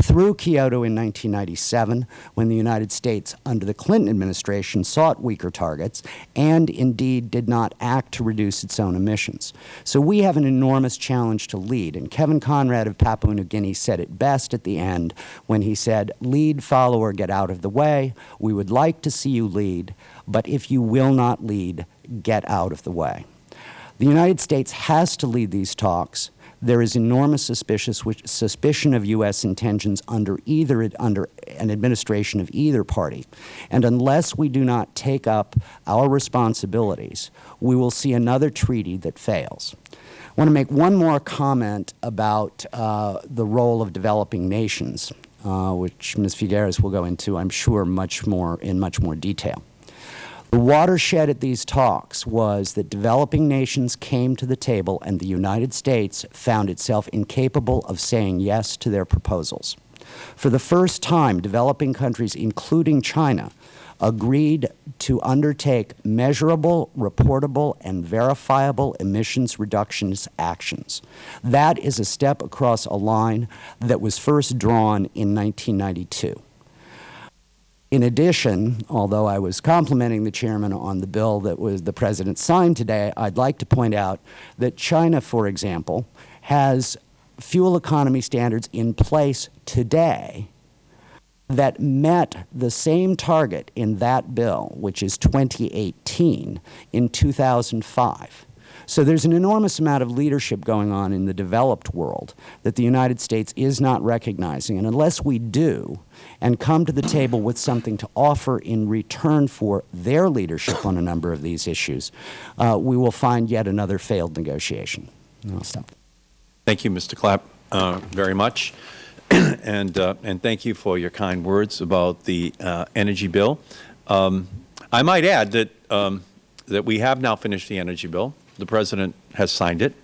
through Kyoto in 1997, when the United States, under the Clinton administration, sought weaker targets and indeed did not act to reduce its own emissions. So we have an enormous challenge to lead. And Kevin Conrad of Papua New Guinea said it best at the end when he said, lead, follower, get out of the way. We would like to see you lead, but if you will not lead, get out of the way. The United States has to lead these talks. There is enormous suspicion of U.S. intentions under either under an administration of either party. And unless we do not take up our responsibilities, we will see another treaty that fails. I want to make one more comment about uh, the role of developing nations, uh, which Ms. Figueres will go into, I'm sure, much more in much more detail. The watershed at these talks was that developing nations came to the table and the United States found itself incapable of saying yes to their proposals. For the first time, developing countries, including China, agreed to undertake measurable, reportable, and verifiable emissions reductions actions. That is a step across a line that was first drawn in 1992. In addition, although I was complimenting the Chairman on the bill that was the President signed today, I'd like to point out that China, for example, has fuel economy standards in place today that met the same target in that bill, which is 2018, in 2005. So there's an enormous amount of leadership going on in the developed world that the United States is not recognizing. And unless we do and come to the table with something to offer in return for their leadership on a number of these issues, uh, we will find yet another failed negotiation. And I'll stop. Thank you, Mr. Clapp, uh, very much. <clears throat> and, uh, and thank you for your kind words about the uh, energy bill. Um, I might add that, um, that we have now finished the energy bill. The President has signed it.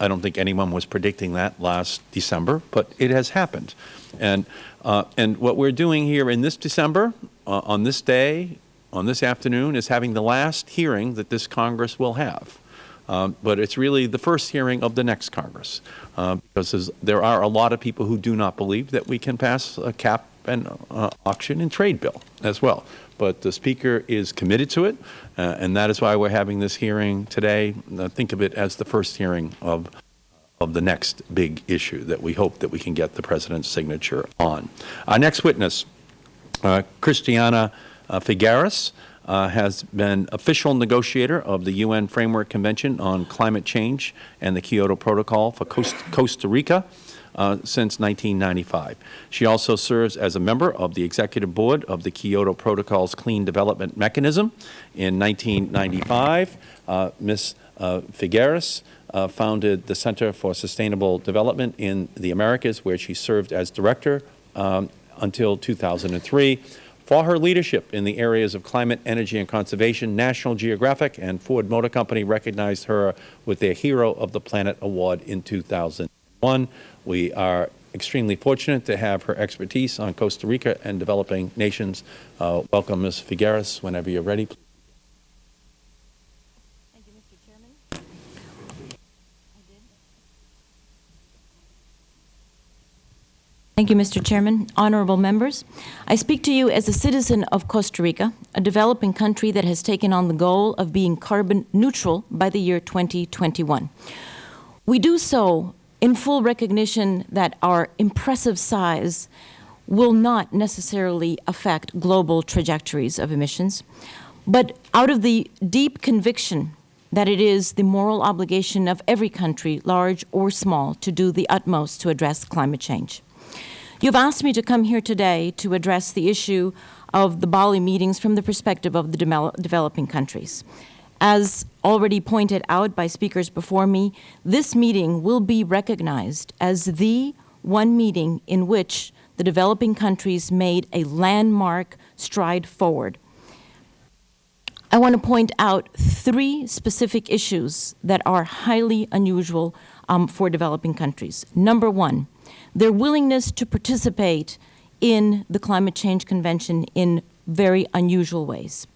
I don't think anyone was predicting that last December, but it has happened. And, uh, and what we're doing here in this December, uh, on this day, on this afternoon, is having the last hearing that this Congress will have. Um, but it's really the first hearing of the next Congress, uh, because there are a lot of people who do not believe that we can pass a cap and uh, auction and trade bill as well but the Speaker is committed to it, uh, and that is why we are having this hearing today. Uh, think of it as the first hearing of of the next big issue that we hope that we can get the President's signature on. Our next witness, uh, Christiana uh, Figueres, uh, has been official negotiator of the UN Framework Convention on Climate Change and the Kyoto Protocol for Costa Rica uh, since 1995. She also serves as a member of the Executive Board of the Kyoto Protocol's Clean Development Mechanism. In 1995, uh, Ms. Uh, Figueres uh, founded the Center for Sustainable Development in the Americas, where she served as director um, until 2003. For her leadership in the areas of climate, energy, and conservation, National Geographic and Ford Motor Company recognized her with their Hero of the Planet Award in 2001. We are extremely fortunate to have her expertise on Costa Rica and developing nations. Uh, welcome, Ms. Figueres, whenever you're ready. Thank you, Mr. Chairman. Thank you, Mr. Chairman. Honorable members, I speak to you as a citizen of Costa Rica, a developing country that has taken on the goal of being carbon neutral by the year 2021. We do so in full recognition that our impressive size will not necessarily affect global trajectories of emissions, but out of the deep conviction that it is the moral obligation of every country, large or small, to do the utmost to address climate change. You've asked me to come here today to address the issue of the Bali meetings from the perspective of the de developing countries. As already pointed out by speakers before me, this meeting will be recognized as the one meeting in which the developing countries made a landmark stride forward. I want to point out three specific issues that are highly unusual um, for developing countries. Number one, their willingness to participate in the Climate Change Convention in very unusual ways.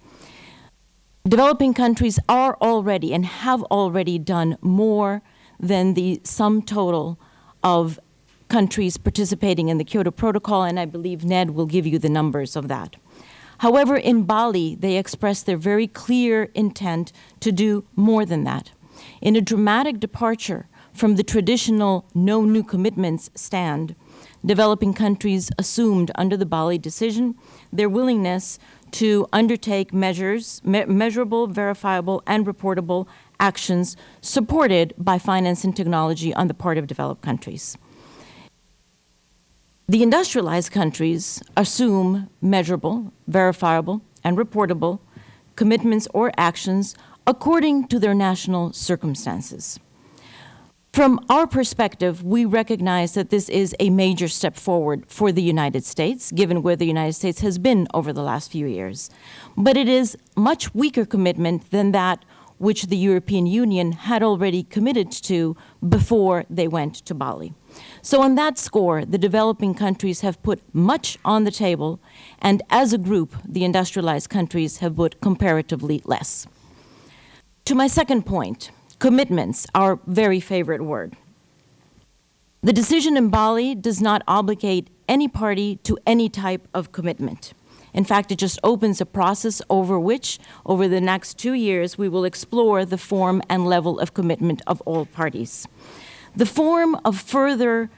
Developing countries are already and have already done more than the sum total of countries participating in the Kyoto Protocol, and I believe Ned will give you the numbers of that. However, in Bali, they expressed their very clear intent to do more than that. In a dramatic departure from the traditional no new commitments stand, developing countries assumed under the Bali decision their willingness to undertake measures, me measurable, verifiable, and reportable actions supported by finance and technology on the part of developed countries. The industrialized countries assume measurable, verifiable, and reportable commitments or actions according to their national circumstances. From our perspective, we recognize that this is a major step forward for the United States, given where the United States has been over the last few years. But it is much weaker commitment than that which the European Union had already committed to before they went to Bali. So on that score, the developing countries have put much on the table, and as a group, the industrialized countries have put comparatively less. To my second point, Commitments, our very favorite word. The decision in Bali does not obligate any party to any type of commitment. In fact, it just opens a process over which, over the next two years, we will explore the form and level of commitment of all parties. The form of further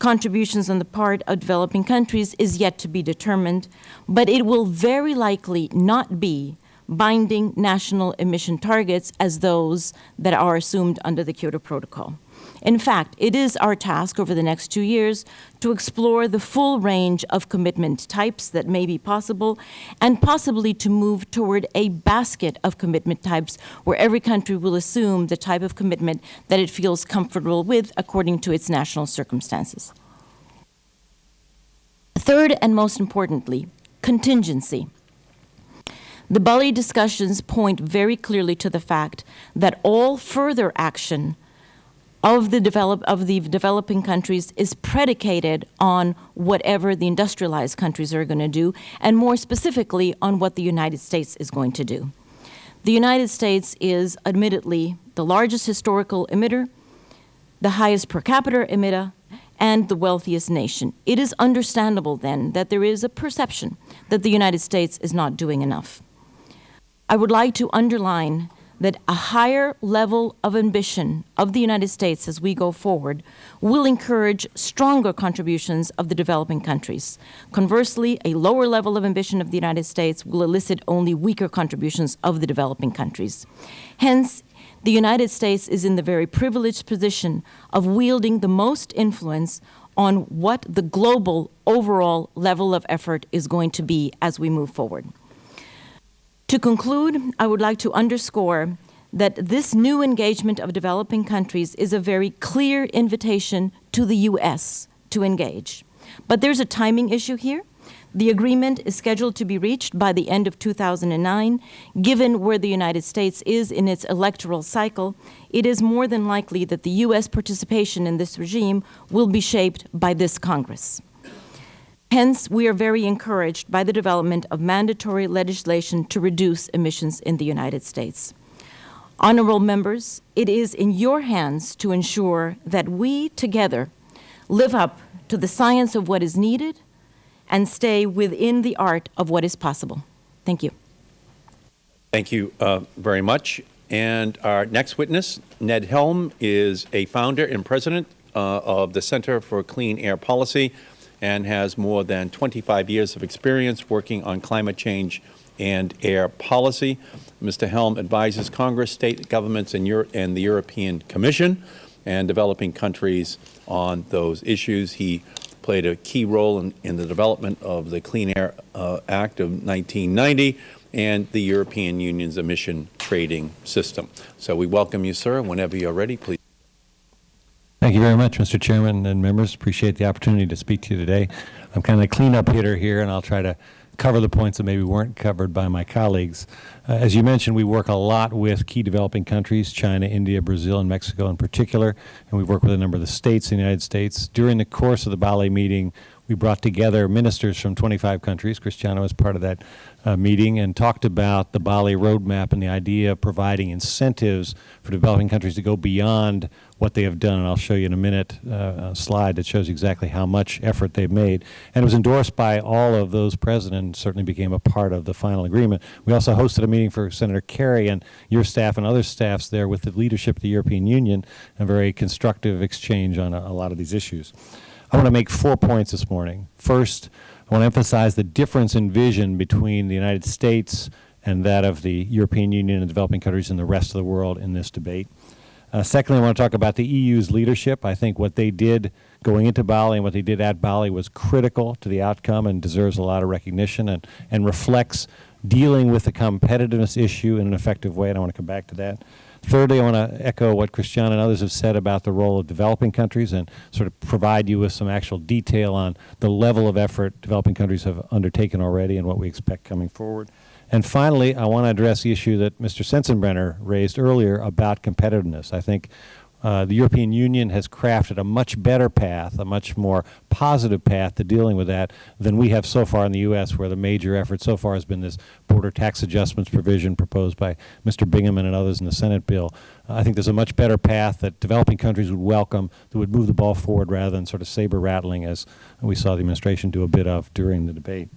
contributions on the part of developing countries is yet to be determined, but it will very likely not be binding national emission targets as those that are assumed under the Kyoto Protocol. In fact, it is our task over the next two years to explore the full range of commitment types that may be possible and possibly to move toward a basket of commitment types where every country will assume the type of commitment that it feels comfortable with according to its national circumstances. Third and most importantly, contingency. The Bali discussions point very clearly to the fact that all further action of the, develop, of the developing countries is predicated on whatever the industrialized countries are going to do, and more specifically on what the United States is going to do. The United States is admittedly the largest historical emitter, the highest per capita emitter, and the wealthiest nation. It is understandable then that there is a perception that the United States is not doing enough. I would like to underline that a higher level of ambition of the United States as we go forward will encourage stronger contributions of the developing countries. Conversely, a lower level of ambition of the United States will elicit only weaker contributions of the developing countries. Hence, the United States is in the very privileged position of wielding the most influence on what the global overall level of effort is going to be as we move forward. To conclude, I would like to underscore that this new engagement of developing countries is a very clear invitation to the U.S. to engage. But there's a timing issue here. The agreement is scheduled to be reached by the end of 2009. Given where the United States is in its electoral cycle, it is more than likely that the U.S. participation in this regime will be shaped by this Congress. Hence, we are very encouraged by the development of mandatory legislation to reduce emissions in the United States. Honorable members, it is in your hands to ensure that we together live up to the science of what is needed and stay within the art of what is possible. Thank you. Thank you uh, very much. And our next witness, Ned Helme, is a founder and president uh, of the Center for Clean Air Policy and has more than 25 years of experience working on climate change and air policy. Mr. Helme advises Congress, state governments, and, Euro and the European Commission and developing countries on those issues. He played a key role in, in the development of the Clean Air uh, Act of 1990 and the European Union's emission trading system. So we welcome you, sir. Whenever you are ready, please. Thank you very much, Mr. Chairman and members. Appreciate the opportunity to speak to you today. I'm kind of a cleanup hitter here, and I'll try to cover the points that maybe weren't covered by my colleagues. Uh, as you mentioned, we work a lot with key developing countries, China, India, Brazil, and Mexico in particular, and we work with a number of the states in the United States. During the course of the Bali meeting, we brought together ministers from 25 countries. Christiana was part of that uh, meeting and talked about the Bali roadmap and the idea of providing incentives for developing countries to go beyond what they have done. And I'll show you in a minute uh, a slide that shows exactly how much effort they've made. And it was endorsed by all of those presidents, certainly became a part of the final agreement. We also hosted a meeting for Senator Kerry and your staff and other staffs there with the leadership of the European Union, a very constructive exchange on a, a lot of these issues. I want to make four points this morning. First, I want to emphasize the difference in vision between the United States and that of the European Union and developing countries and the rest of the world in this debate. Uh, secondly, I want to talk about the EU's leadership. I think what they did going into Bali and what they did at Bali was critical to the outcome and deserves a lot of recognition and, and reflects dealing with the competitiveness issue in an effective way, and I want to come back to that. Thirdly, I want to echo what Christiana and others have said about the role of developing countries and sort of provide you with some actual detail on the level of effort developing countries have undertaken already and what we expect coming forward. And finally, I want to address the issue that Mr. Sensenbrenner raised earlier about competitiveness. I think uh, the European Union has crafted a much better path, a much more positive path to dealing with that than we have so far in the U.S., where the major effort so far has been this border tax adjustments provision proposed by Mr. Bingaman and others in the Senate bill. Uh, I think there's a much better path that developing countries would welcome that would move the ball forward rather than sort of saber rattling as we saw the administration do a bit of during the debate.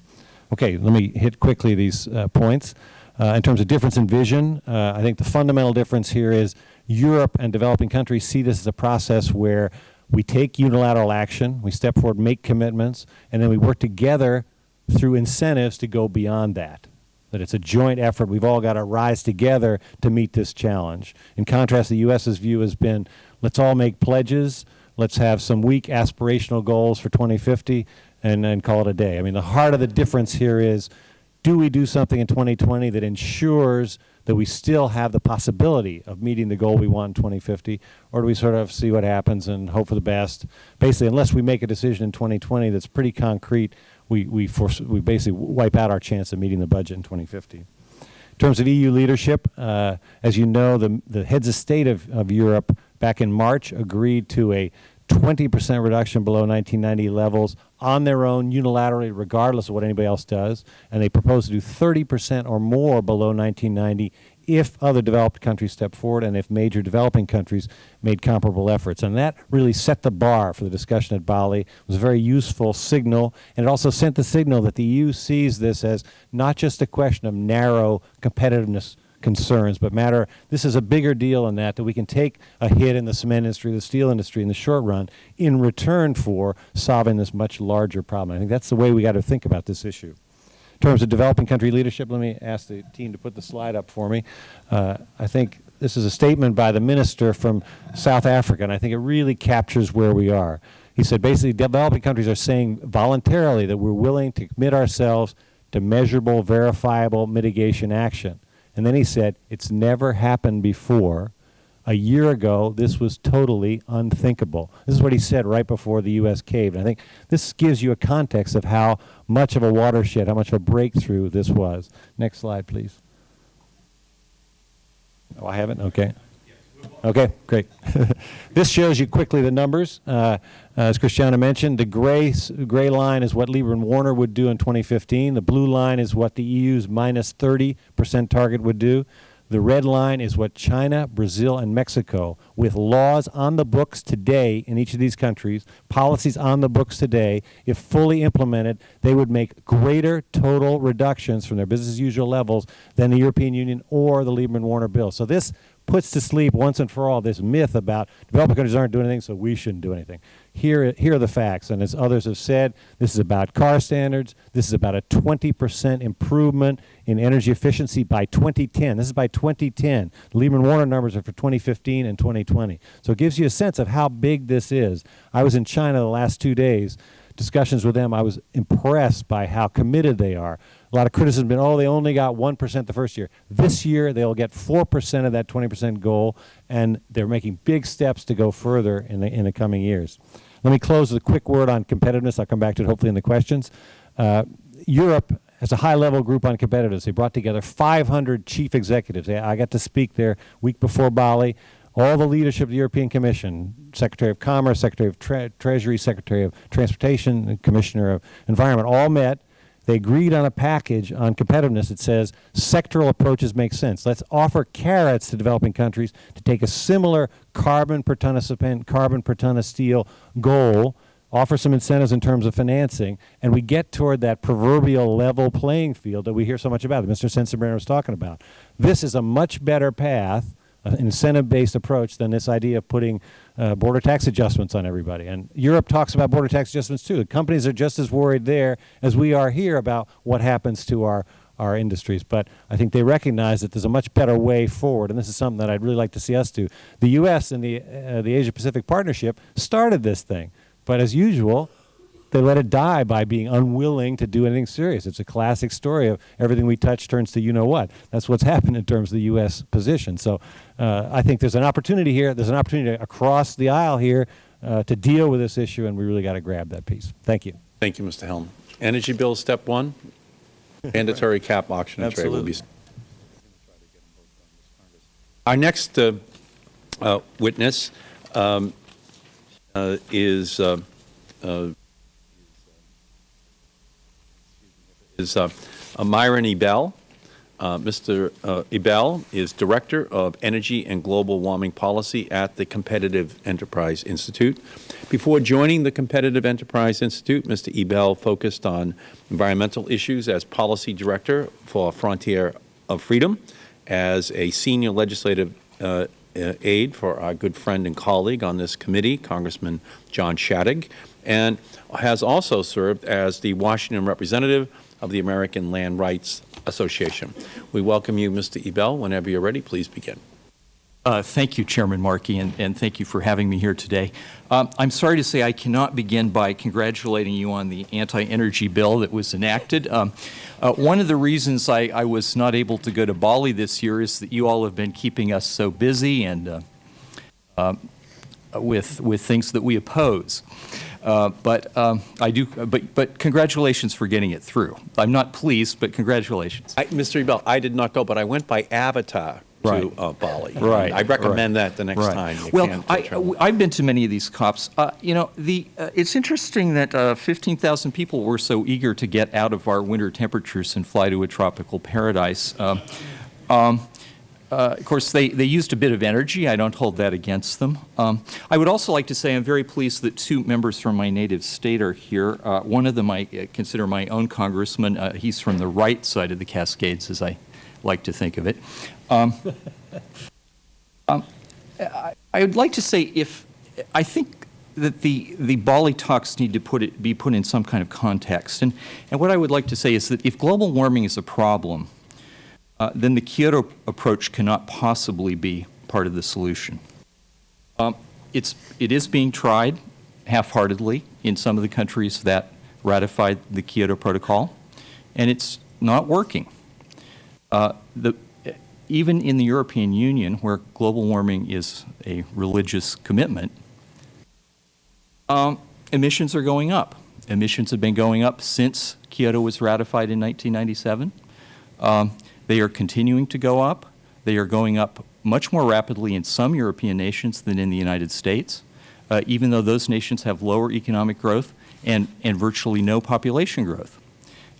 Okay, let me hit quickly these uh, points. Uh, in terms of difference in vision, uh, I think the fundamental difference here is Europe and developing countries see this as a process where we take unilateral action, we step forward, make commitments, and then we work together through incentives to go beyond that. That it's a joint effort. We've all got to rise together to meet this challenge. In contrast, the U.S.'s view has been, let's all make pledges, let's have some weak aspirational goals for 2050, and then call it a day. I mean, the heart of the difference here is, do we do something in 2020 that ensures that we still have the possibility of meeting the goal we want in 2050, or do we sort of see what happens and hope for the best? Basically, unless we make a decision in 2020 that's pretty concrete, we, we, force, we basically wipe out our chance of meeting the budget in 2050. In terms of EU leadership, uh, as you know, the, the heads of state of, of Europe back in March agreed to a 20 percent reduction below 1990 levels on their own unilaterally regardless of what anybody else does, and they propose to do 30 percent or more below 1990 if other developed countries step forward and if major developing countries made comparable efforts. And that really set the bar for the discussion at Bali. It was a very useful signal, and it also sent the signal that the EU sees this as not just a question of narrow competitiveness concerns, but matter, this is a bigger deal than that, that we can take a hit in the cement industry, the steel industry in the short run in return for solving this much larger problem. I think that's the way we got to think about this issue. In terms of developing country leadership, let me ask the team to put the slide up for me. Uh, I think this is a statement by the minister from South Africa, and I think it really captures where we are. He said basically developing countries are saying voluntarily that we're willing to commit ourselves to measurable, verifiable mitigation action. And then he said, it's never happened before. A year ago, this was totally unthinkable. This is what he said right before the U.S. caved. And I think this gives you a context of how much of a watershed, how much of a breakthrough this was. Next slide, please. Oh, I haven't? Okay. Okay, great. <laughs> this shows you quickly the numbers. Uh, as Christiana mentioned, the gray, gray line is what Lieberman Warner would do in 2015. The blue line is what the EU's minus 30% target would do. The red line is what China, Brazil, and Mexico, with laws on the books today in each of these countries, policies on the books today, if fully implemented, they would make greater total reductions from their business as usual levels than the European Union or the Lieberman-Warner bill. So this puts to sleep once and for all this myth about developing countries aren't doing anything, so we shouldn't do anything. Here, here are the facts, and as others have said, this is about car standards. This is about a 20% improvement in energy efficiency by 2010. This is by 2010. The Lieberman-Warner numbers are for 2015 and 2020. So it gives you a sense of how big this is. I was in China the last two days discussions with them, I was impressed by how committed they are. A lot of criticism been, oh, they only got 1% the first year. This year, they'll get 4% of that 20% goal, and they're making big steps to go further in the, in the coming years. Let me close with a quick word on competitiveness. I'll come back to it hopefully in the questions. Uh, Europe has a high-level group on competitiveness. They brought together 500 chief executives. I got to speak there week before Bali all the leadership of the European Commission, Secretary of Commerce, Secretary of Tre Treasury, Secretary of Transportation, Commissioner of Environment, all met. They agreed on a package on competitiveness that says sectoral approaches make sense. Let's offer carrots to developing countries to take a similar carbon per ton of cement, carbon per ton of steel goal, offer some incentives in terms of financing, and we get toward that proverbial level playing field that we hear so much about, that Mr. Sensenbrenner was talking about. This is a much better path an incentive-based approach than this idea of putting uh, border tax adjustments on everybody. And Europe talks about border tax adjustments too. The companies are just as worried there as we are here about what happens to our our industries. But I think they recognize that there's a much better way forward, and this is something that I'd really like to see us do. The U.S. and the uh, the Asia-Pacific Partnership started this thing, but as usual, they let it die by being unwilling to do anything serious. It's a classic story of everything we touch turns to you know what. That's what's <laughs> happened in terms of the U.S. position. So uh, I think there's an opportunity here. There's an opportunity across the aisle here uh, to deal with this issue, and we really got to grab that piece. Thank you. Thank you, Mr. Helme. Energy bill step one, <laughs> mandatory cap auction and trade will be. Our next uh, uh witness um, uh, is uh, is uh, uh, Myron Ebell. Uh, Mr. Uh, Ebell is Director of Energy and Global Warming Policy at the Competitive Enterprise Institute. Before joining the Competitive Enterprise Institute, Mr. Ebell focused on environmental issues as Policy Director for Frontier of Freedom, as a Senior Legislative uh, uh, aide for our good friend and colleague on this committee, Congressman John Shadegg, and has also served as the Washington representative of the American Land Rights Association. We welcome you, Mr. Ebell. Whenever you're ready, please begin. Uh, thank you, Chairman Markey, and, and, thank you for having me here today. Um, I'm sorry to say I cannot begin by congratulating you on the anti-energy bill that was enacted. Um, uh, one of the reasons I, I, was not able to go to Bali this year is that you all have been keeping us so busy and uh, um, with, with things that we oppose. Uh, but um, I do. But but congratulations for getting it through. I'm not pleased, but congratulations. I, Mr. Ebell, I did not go, but I went by Avatar right. to uh, Bali. Right. I recommend right. that the next right. time. well, I, I've been to many of these COPs. Uh, you know, the uh, it's interesting that uh, 15,000 people were so eager to get out of our winter temperatures and fly to a tropical paradise. Um, um, uh, of course, they, they used a bit of energy. I don't hold that against them. Um, I would also like to say I'm very pleased that two members from my native state are here. Uh, one of them I uh, consider my own congressman. Uh, he's from the right side of the Cascades, as I like to think of it. Um, <laughs> um, I, I, would like to say if I think that the, the Bali talks need to put it, be put in some kind of context. And, and what I would like to say is that if global warming is a problem, uh, then the Kyoto approach cannot possibly be part of the solution. Um, it's, it is being tried half-heartedly in some of the countries that ratified the Kyoto Protocol, and it's not working. Uh, the, even in the European Union, where global warming is a religious commitment, um, emissions are going up. Emissions have been going up since Kyoto was ratified in 1997. Um, they are continuing to go up. They are going up much more rapidly in some European nations than in the United States, uh, even though those nations have lower economic growth and, and virtually no population growth.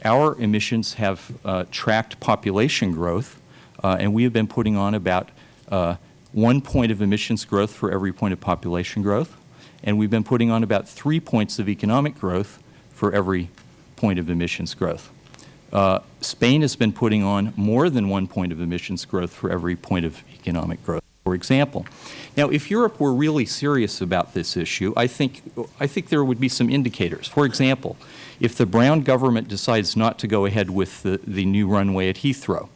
Our emissions have uh, tracked population growth, uh, and we have been putting on about uh, one point of emissions growth for every point of population growth, and we've been putting on about three points of economic growth for every point of emissions growth. Uh, Spain has been putting on more than one point of emissions growth for every point of economic growth, for example. Now, if Europe were really serious about this issue, I think, I think there would be some indicators. For example, if the Brown government decides not to go ahead with the, the new runway at Heathrow,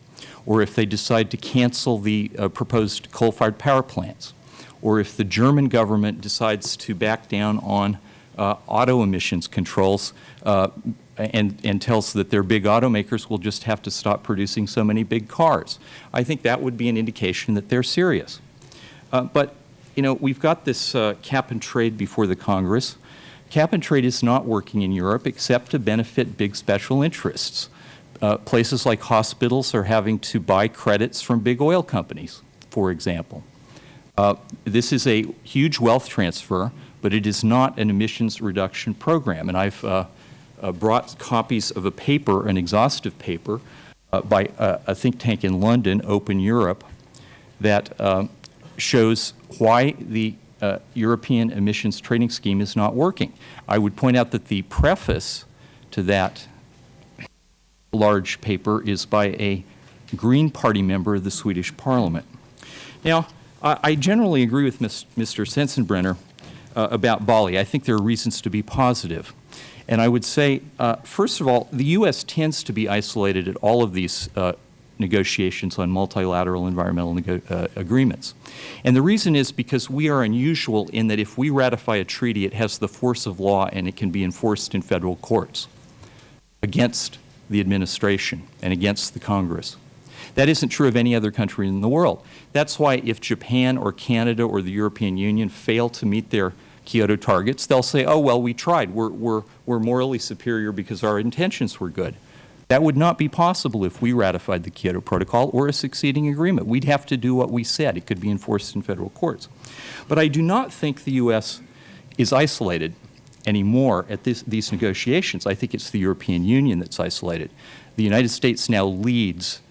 or if they decide to cancel the uh, proposed coal-fired power plants, or if the German government decides to back down on uh, auto emissions controls uh, and, and tells that their big automakers will just have to stop producing so many big cars. I think that would be an indication that they're serious. Uh, but, you know, we've got this uh, cap and trade before the Congress. Cap and trade is not working in Europe except to benefit big special interests. Uh, places like hospitals are having to buy credits from big oil companies, for example. Uh, this is a huge wealth transfer, but it is not an emissions reduction program. And I've uh, brought copies of a paper, an exhaustive paper, uh, by uh, a think tank in London, Open Europe, that uh, shows why the uh, European emissions trading scheme is not working. I would point out that the preface to that large paper is by a Green Party member of the Swedish Parliament. Now, I, I generally agree with Ms, Mr. Sensenbrenner uh, about Bali. I think there are reasons to be positive. And I would say, uh, first of all, the U.S. tends to be isolated at all of these uh, negotiations on multilateral environmental uh, agreements. And the reason is because we are unusual in that if we ratify a treaty, it has the force of law and it can be enforced in Federal courts against the administration and against the Congress. That isn't true of any other country in the world. That's why if Japan or Canada or the European Union fail to meet their Kyoto targets, they'll say, oh, well, we tried. We're, we're, we're morally superior because our intentions were good. That would not be possible if we ratified the Kyoto Protocol or a succeeding agreement. We'd have to do what we said. It could be enforced in Federal courts. But I do not think the U.S. is isolated anymore at this, these negotiations. I think it's the European Union that's isolated. The United States now leads,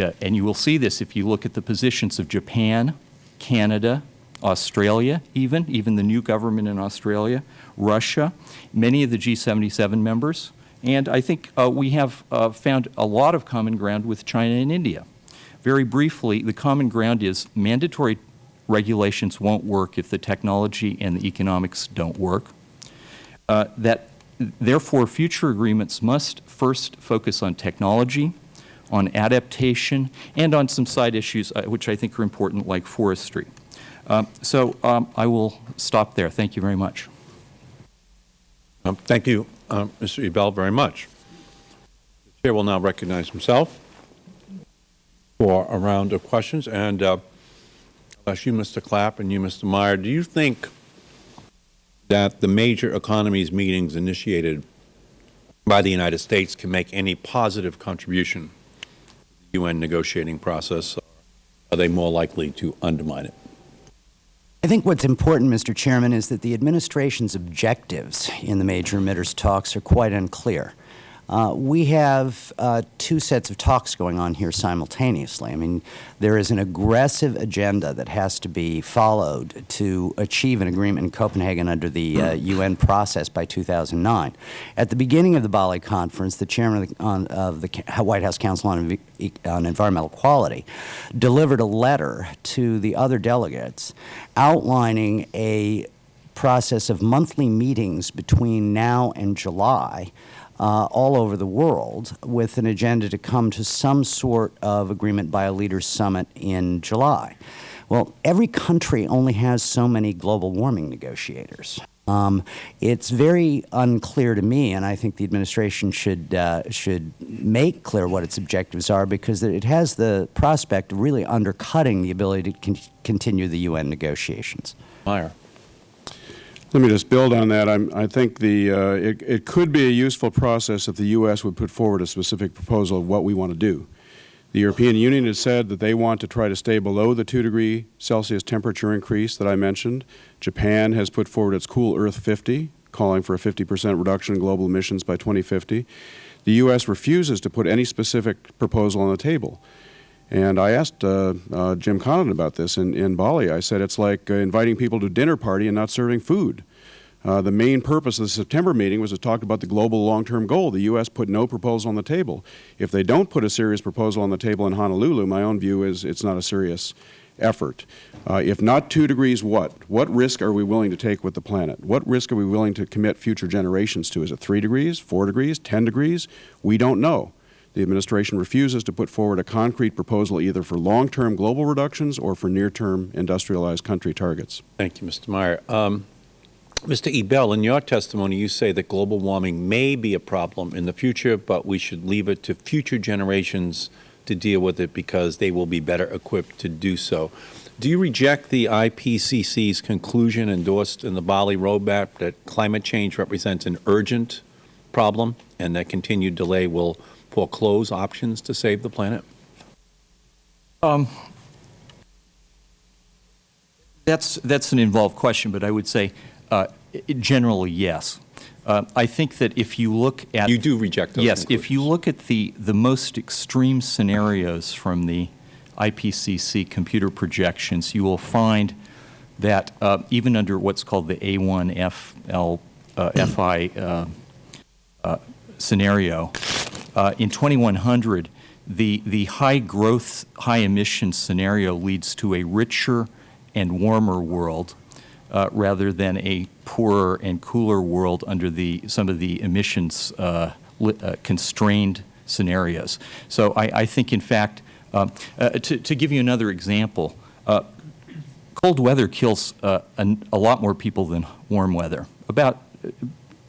uh, and you will see this if you look at the positions of Japan, Canada, Australia even, even the new government in Australia, Russia, many of the G77 members, and I think uh, we have uh, found a lot of common ground with China and India. Very briefly, the common ground is mandatory regulations won't work if the technology and the economics don't work. Uh, that therefore future agreements must first focus on technology, on adaptation, and on some side issues uh, which I think are important like forestry. Um, so um, I will stop there. Thank you very much. Um, thank you, Mr. Ebell, very much. The Chair will now recognize himself for a round of questions. And uh, you, Mr. Clapp, and you, Mr. Meyer, do you think that the major economies meetings initiated by the United States can make any positive contribution to the UN negotiating process? Are they more likely to undermine it? I think what's important, Mr. Chairman, is that the administration's objectives in the major emitters talks are quite unclear. Uh, we have uh, two sets of talks going on here simultaneously. I mean, there is an aggressive agenda that has to be followed to achieve an agreement in Copenhagen under the uh, UN process by 2009. At the beginning of the Bali conference, the chairman of the, on, of the White House Council on, on Environmental Quality delivered a letter to the other delegates outlining a process of monthly meetings between now and July uh, all over the world with an agenda to come to some sort of agreement by a leaders summit in July. Well, every country only has so many global warming negotiators. Um, it's very unclear to me, and I think the administration should uh, should make clear what its objectives are because it has the prospect of really undercutting the ability to con continue the UN negotiations. Meyer. Let me just build on that. I'm, I think the, uh, it, it could be a useful process if the U.S. would put forward a specific proposal of what we want to do. The European Union has said that they want to try to stay below the 2 degree Celsius temperature increase that I mentioned. Japan has put forward its Cool Earth 50, calling for a 50 percent reduction in global emissions by 2050. The U.S. refuses to put any specific proposal on the table. And I asked uh, uh, Jim Connaughton about this in, in Bali. I said it's like uh, inviting people to a dinner party and not serving food. Uh, the main purpose of the September meeting was to talk about the global long-term goal. The U.S. put no proposal on the table. If they don't put a serious proposal on the table in Honolulu, my own view is it's not a serious effort. Uh, if not two degrees, what? What risk are we willing to take with the planet? What risk are we willing to commit future generations to? Is it three degrees, four degrees, ten degrees? We don't know. The administration refuses to put forward a concrete proposal either for long-term global reductions or for near-term industrialized country targets. Thank you, Mr. Meyer. Um, Mr. Ebell, in your testimony, you say that global warming may be a problem in the future, but we should leave it to future generations to deal with it because they will be better equipped to do so. Do you reject the IPCC's conclusion endorsed in the Bali Roadmap that climate change represents an urgent problem and that continued delay will foreclose options to save the planet? Um, that's, that's an involved question, but I would say uh, generally, yes. Uh, I think that if you look at you do reject those yes, if you look at the the most extreme scenarios from the IPCC computer projections, you will find that uh, even under what's called the A1FL uh, FI uh, uh, in 2100, the the high growth, high emission scenario leads to a richer and warmer world uh, rather than a poorer and cooler world under the, some of the emissions uh, uh, constrained scenarios. So I, I think, in fact, um, uh, to, to, give you another example, uh, cold weather kills a, lot more people than warm weather. About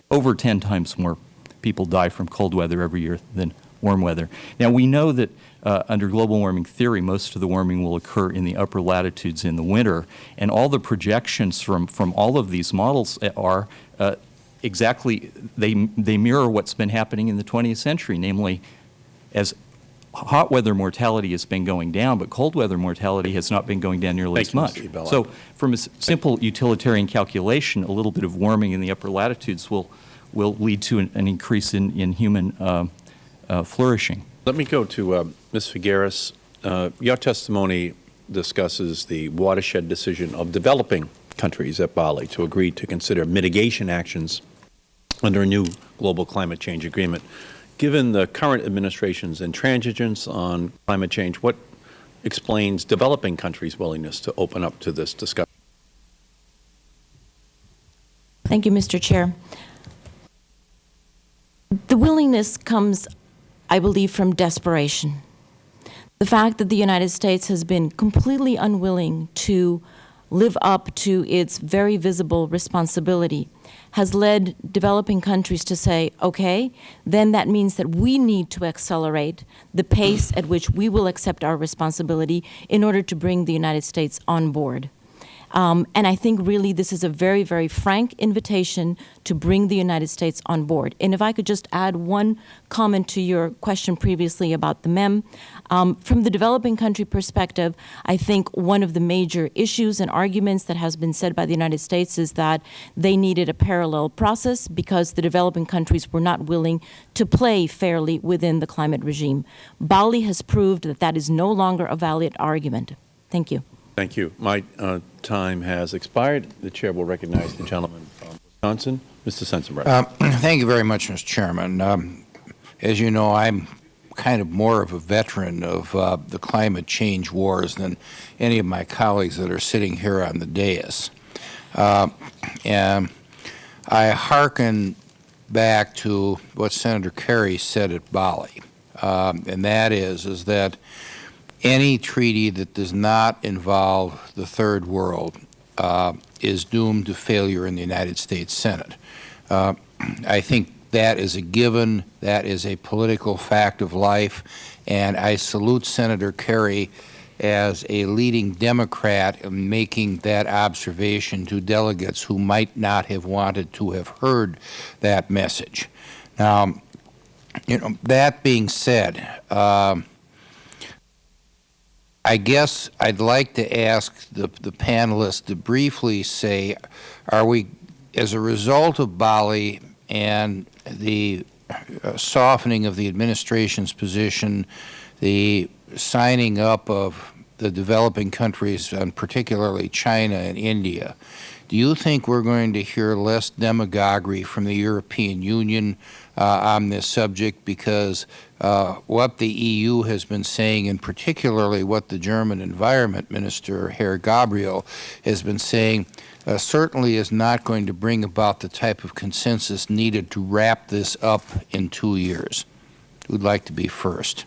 over 10 times more people die from cold weather every year than warm weather. Now, we know that uh, under global warming theory, most of the warming will occur in the upper latitudes in the winter, and all the projections from, from all of these models are uh, exactly, they, they mirror what's been happening in the 20th century, namely, as hot weather mortality has been going down, but cold weather mortality has not been going down nearly Thank as much. So from a simple utilitarian calculation, a little bit of warming in the upper latitudes will, will lead to an, an increase in, in human uh, uh, flourishing. Let me go to uh, Ms. Figueres. Uh, your testimony discusses the watershed decision of developing countries at Bali to agree to consider mitigation actions under a new global climate change agreement. Given the current administration's intransigence on climate change, what explains developing countries' willingness to open up to this discussion? Thank you, Mr. Chair. The willingness comes I believe, from desperation. The fact that the United States has been completely unwilling to live up to its very visible responsibility has led developing countries to say, okay, then that means that we need to accelerate the pace at which we will accept our responsibility in order to bring the United States on board. Um, and I think really this is a very, very frank invitation to bring the United States on board. And if I could just add one comment to your question previously about the MEM. Um, from the developing country perspective, I think one of the major issues and arguments that has been said by the United States is that they needed a parallel process because the developing countries were not willing to play fairly within the climate regime. Bali has proved that that is no longer a valid argument. Thank you. Thank you. My uh, time has expired. The Chair will recognize the gentleman from Wisconsin, Mr. Sensenbrenner. Uh, <clears throat> thank you very much, Mr. Chairman. Um, as you know, I'm kind of more of a veteran of uh, the climate change wars than any of my colleagues that are sitting here on the dais. Uh, and I hearken back to what Senator Kerry said at Bali, um, and that is, is that any treaty that does not involve the third world uh, is doomed to failure in the United States Senate. Uh, I think that is a given. That is a political fact of life. And I salute Senator Kerry as a leading Democrat in making that observation to delegates who might not have wanted to have heard that message. Now, you know, that being said, um, I guess I'd like to ask the, the panelists to briefly say, are we, as a result of Bali and the uh, softening of the administration's position, the signing up of the developing countries, and particularly China and India, do you think we're going to hear less demagoguery from the European Union uh, on this subject? Because uh, what the EU has been saying, and particularly what the German Environment Minister, Herr Gabriel, has been saying, uh, certainly is not going to bring about the type of consensus needed to wrap this up in two years. Who'd like to be first?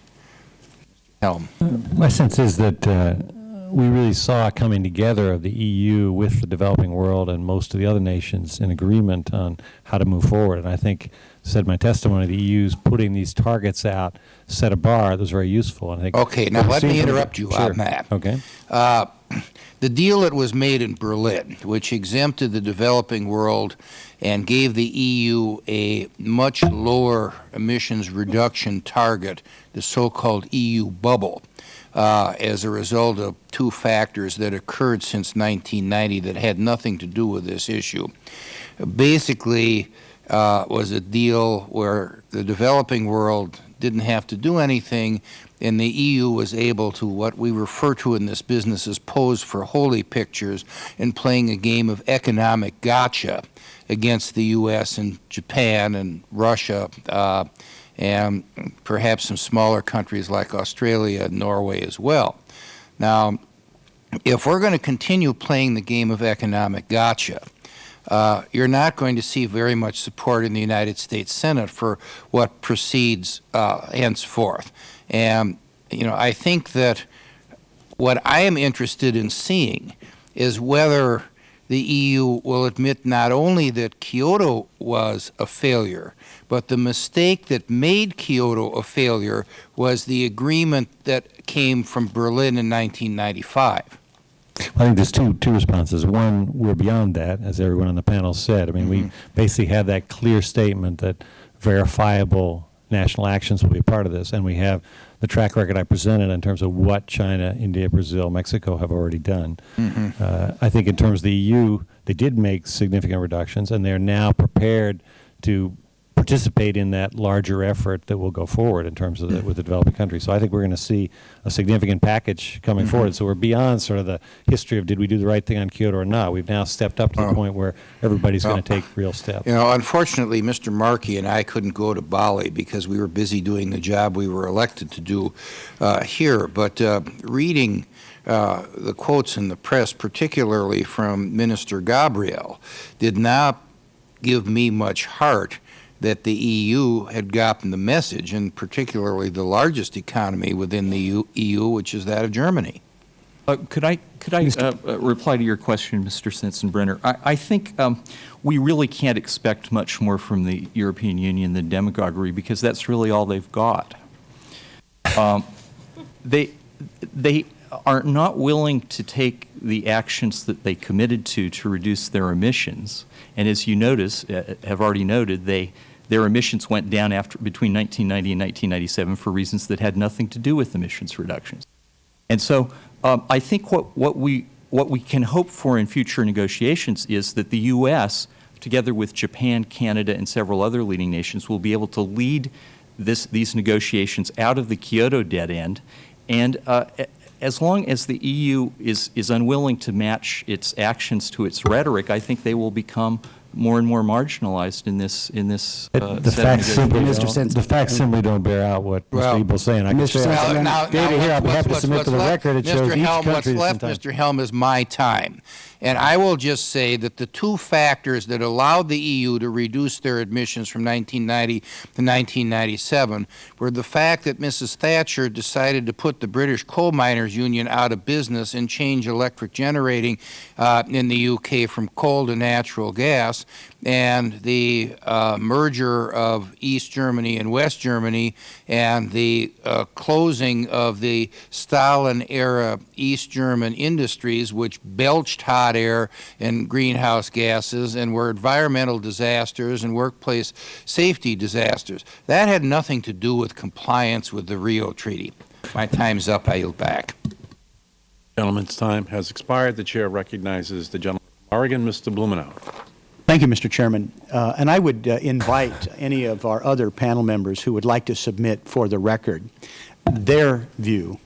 Helme. My sense is that uh, we really saw coming together of the EU with the developing world and most of the other nations in agreement on how to move forward. And I think, said my testimony, the EU's putting these targets out set a bar that was very useful. And I think Okay, now let me interrupt you Sure. on that. Okay. Uh, the deal that was made in Berlin, which exempted the developing world and gave the EU a much lower emissions reduction target, the so-called EU bubble, uh, as a result of two factors that occurred since 1990 that had nothing to do with this issue. Basically, uh, was a deal where the developing world didn't have to do anything, and the EU was able to, what we refer to in this business as pose for holy pictures and playing a game of economic gotcha against the U.S. and Japan and Russia uh, and perhaps some smaller countries like Australia and Norway as well. Now, if we're going to continue playing the game of economic gotcha, uh, you're not going to see very much support in the United States Senate for what proceeds uh, henceforth. And, you know, I think that what I am interested in seeing is whether the EU will admit not only that Kyoto was a failure, but the mistake that made Kyoto a failure was the agreement that came from Berlin in 1995. I think there's two, two responses. One, we're beyond that, as everyone on the panel said. I mean, we basically have that clear statement that verifiable national actions will be a part of this, and we have the track record I presented in terms of what China, India, Brazil, Mexico have already done. Mhm. Uh, I think in terms of the EU, they did make significant reductions, and they're now prepared to participate in that larger effort that will go forward in terms of the, with the developing countries. So I think we're going to see a significant package coming Mhm. forward. So we're beyond sort of the history of did we do the right thing on Kyoto or not. We've now stepped up to the point where everybody's going to take real steps. You know, unfortunately, Mr. Markey and I couldn't go to Bali because we were busy doing the job we were elected to do uh, here. But uh, reading uh, the quotes in the press, particularly from Minister Gabriel, did not give me much heart that the EU had gotten the message, and particularly the largest economy within the EU, EU which is that of Germany. Uh, Could I, could I uh, uh, reply to your question, Mr. Sensenbrenner? I, I think um, we really can't expect much more from the European Union than demagoguery, because that's really all they've got. Um, They, they are not willing to take the actions that they committed to to reduce their emissions. And as you notice, uh, have already noted, they, their emissions went down after, between 1990 and 1997 for reasons that had nothing to do with emissions reductions. And so um, I think what, what, we, what we can hope for in future negotiations is that the U.S., together with Japan, Canada, and several other leading nations, will be able to lead this, these negotiations out of the Kyoto dead end. And uh, as long as the EU is, is unwilling to match its actions to its rhetoric, I think they will become more and more marginalized in this, in this uh, The set of facts simply negotiations. don't, the facts simply don't bear out what Well, Mr. Ebell's saying. I can Mr. say, I Well, have now- data now here, I'll be what's- happy to submit to the left- record, it shows Mr. each Helme, what's country is left. Mr. Helme, is my time. And I will just say that the two factors that allowed the EU to reduce their emissions from 1990 to 1997 were the fact that Mrs. Thatcher decided to put the British Coal Miners Union out of business and change electric generating uh, in the UK from coal to natural gas, and the uh, merger of East Germany and West Germany, and the uh, closing of the Stalin-era East German industries, which belched hot air and greenhouse gases and were environmental disasters and workplace safety disasters. That had nothing to do with compliance with the Rio Treaty. My time's up. I yield back. Gentleman's time has expired. The Chair recognizes the gentleman from Oregon, Mr. Blumenauer. Thank you, Mr. Chairman. Uh, and I would uh, invite any of our other panel members who would like to submit for the record their view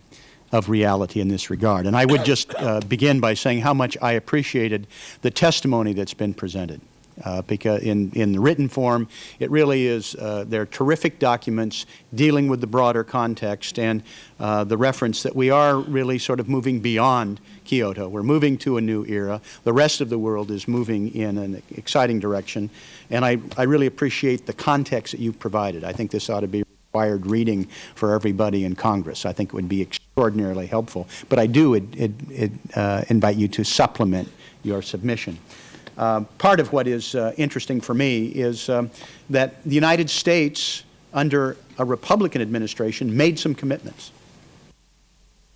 of reality in this regard. And I would just uh, begin by saying how much I appreciated the testimony that's been presented. Uh, because in, in the written form, it really is, uh, they're terrific documents dealing with the broader context and uh, the reference that we are really sort of moving beyond Kyoto. We're moving to a new era. The rest of the world is moving in an exciting direction. And I, I really appreciate the context that you provided. I think this ought to be required reading for everybody in Congress. I think it would be extraordinarily helpful. But I do it, it, it, uh, invite you to supplement your submission. Uh, part of what is uh, interesting for me is um, that the United States, under a Republican administration, made some commitments.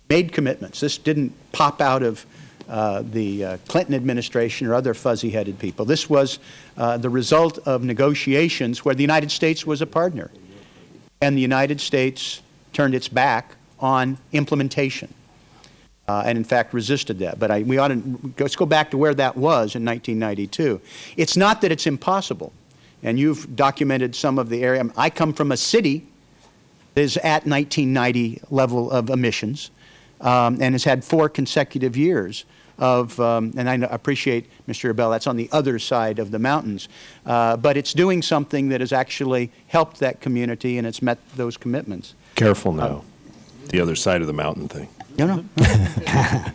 Made commitments. This didn't pop out of uh, the uh, Clinton administration or other fuzzy-headed people. This was uh, the result of negotiations where the United States was a partner. And the United States turned its back on implementation uh, and in fact resisted that. But I, we ought to, let's go back to where that was in 1992. It's not that it's impossible, and you've documented some of the area. I come from a city that is at 1990 level of emissions um, and has had four consecutive years of, um, and I appreciate, Mr. Ebell, that's on the other side of the mountains, uh, but it's doing something that has actually helped that community and it's met those commitments. Careful now, the other side of the mountain thing. No, no. <laughs>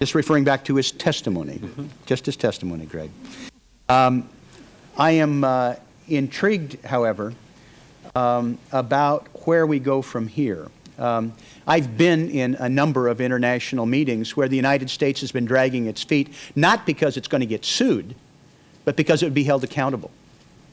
just referring back to his testimony, just his testimony, Greg. Um, I am uh, intrigued, however, um, about where we go from here. Um, I've been in a number of international meetings where the United States has been dragging its feet, not because it's going to get sued, but because it would be held accountable.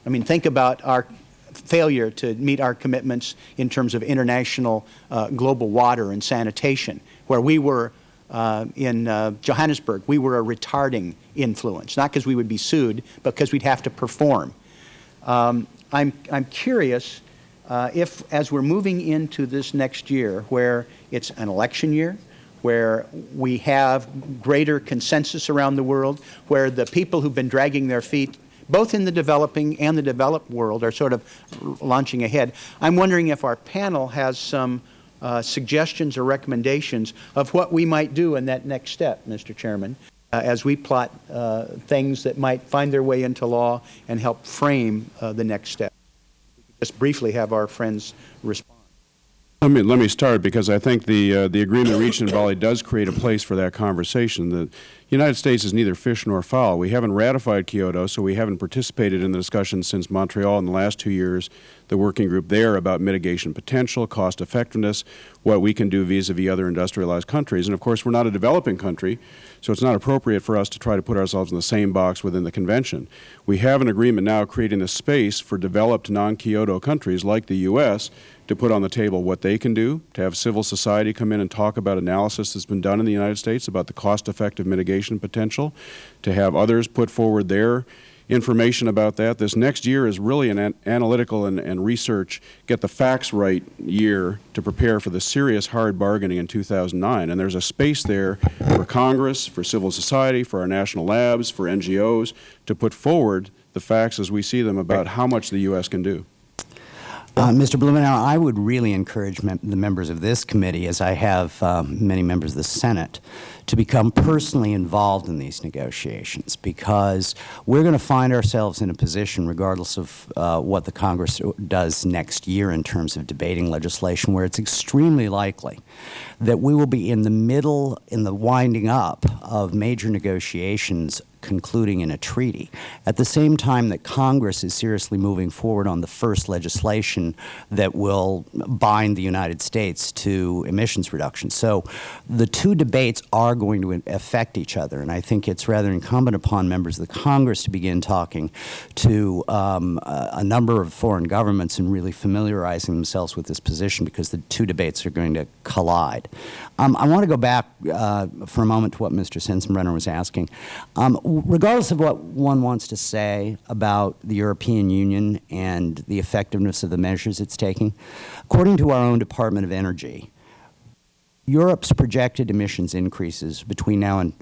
I mean, think about our failure to meet our commitments in terms of international uh, global water and sanitation, where we were uh, in uh, Johannesburg, we were a retarding influence, not because we would be sued, but because we'd have to perform. Um, I'm, I'm curious uh, if, as we're moving into this next year, where it's an election year, where we have greater consensus around the world, where the people who've been dragging their feet both in the developing and the developed world are sort of launching ahead. I'm wondering if our panel has some uh, suggestions or recommendations of what we might do in that next step, Mr. Chairman, uh, as we plot uh, things that might find their way into law and help frame uh, the next step. Just briefly have our friends respond. Let me, let me start because I think the, uh, the agreement reached in Bali does create a place for that conversation. The United States is neither fish nor fowl. We haven't ratified Kyoto, so we haven't participated in the discussion since Montreal in the last two years, the working group there about mitigation potential, cost effectiveness, what we can do vis-a-vis -vis other industrialized countries. And of course, we're not a developing country, so it's not appropriate for us to try to put ourselves in the same box within the convention. We have an agreement now creating a space for developed non-Kyoto countries like the U.S to put on the table what they can do, to have civil society come in and talk about analysis that's been done in the United States about the cost-effective mitigation potential, to have others put forward their information about that. This next year is really an, an analytical and, and, research, get the facts right year to prepare for the serious hard bargaining in 2009. And there's a space there for Congress, for civil society, for our national labs, for NGOs to put forward the facts as we see them about how much the U.S. can do. Uh, Mr. Blumenauer, I would really encourage the members of this committee, as I have um, many members of the Senate, to become personally involved in these negotiations because we're going to find ourselves in a position, regardless of uh, what the Congress does next year in terms of debating legislation, where it's extremely likely that we will be in the middle, in the winding up of major negotiations concluding in a treaty, at the same time that Congress is seriously moving forward on the first legislation that will bind the United States to emissions reduction. So the two debates are going to affect each other, and I think it's rather incumbent upon members of the Congress to begin talking to um, a, a number of foreign governments and really familiarizing themselves with this position because the two debates are going to collide. Um, I want to go back uh, for a moment to what Mr. Sensenbrenner was asking. Um, regardless of what one wants to say about the European Union and the effectiveness of the measures it's taking, according to our own Department of Energy, Europe's projected emissions increases between now and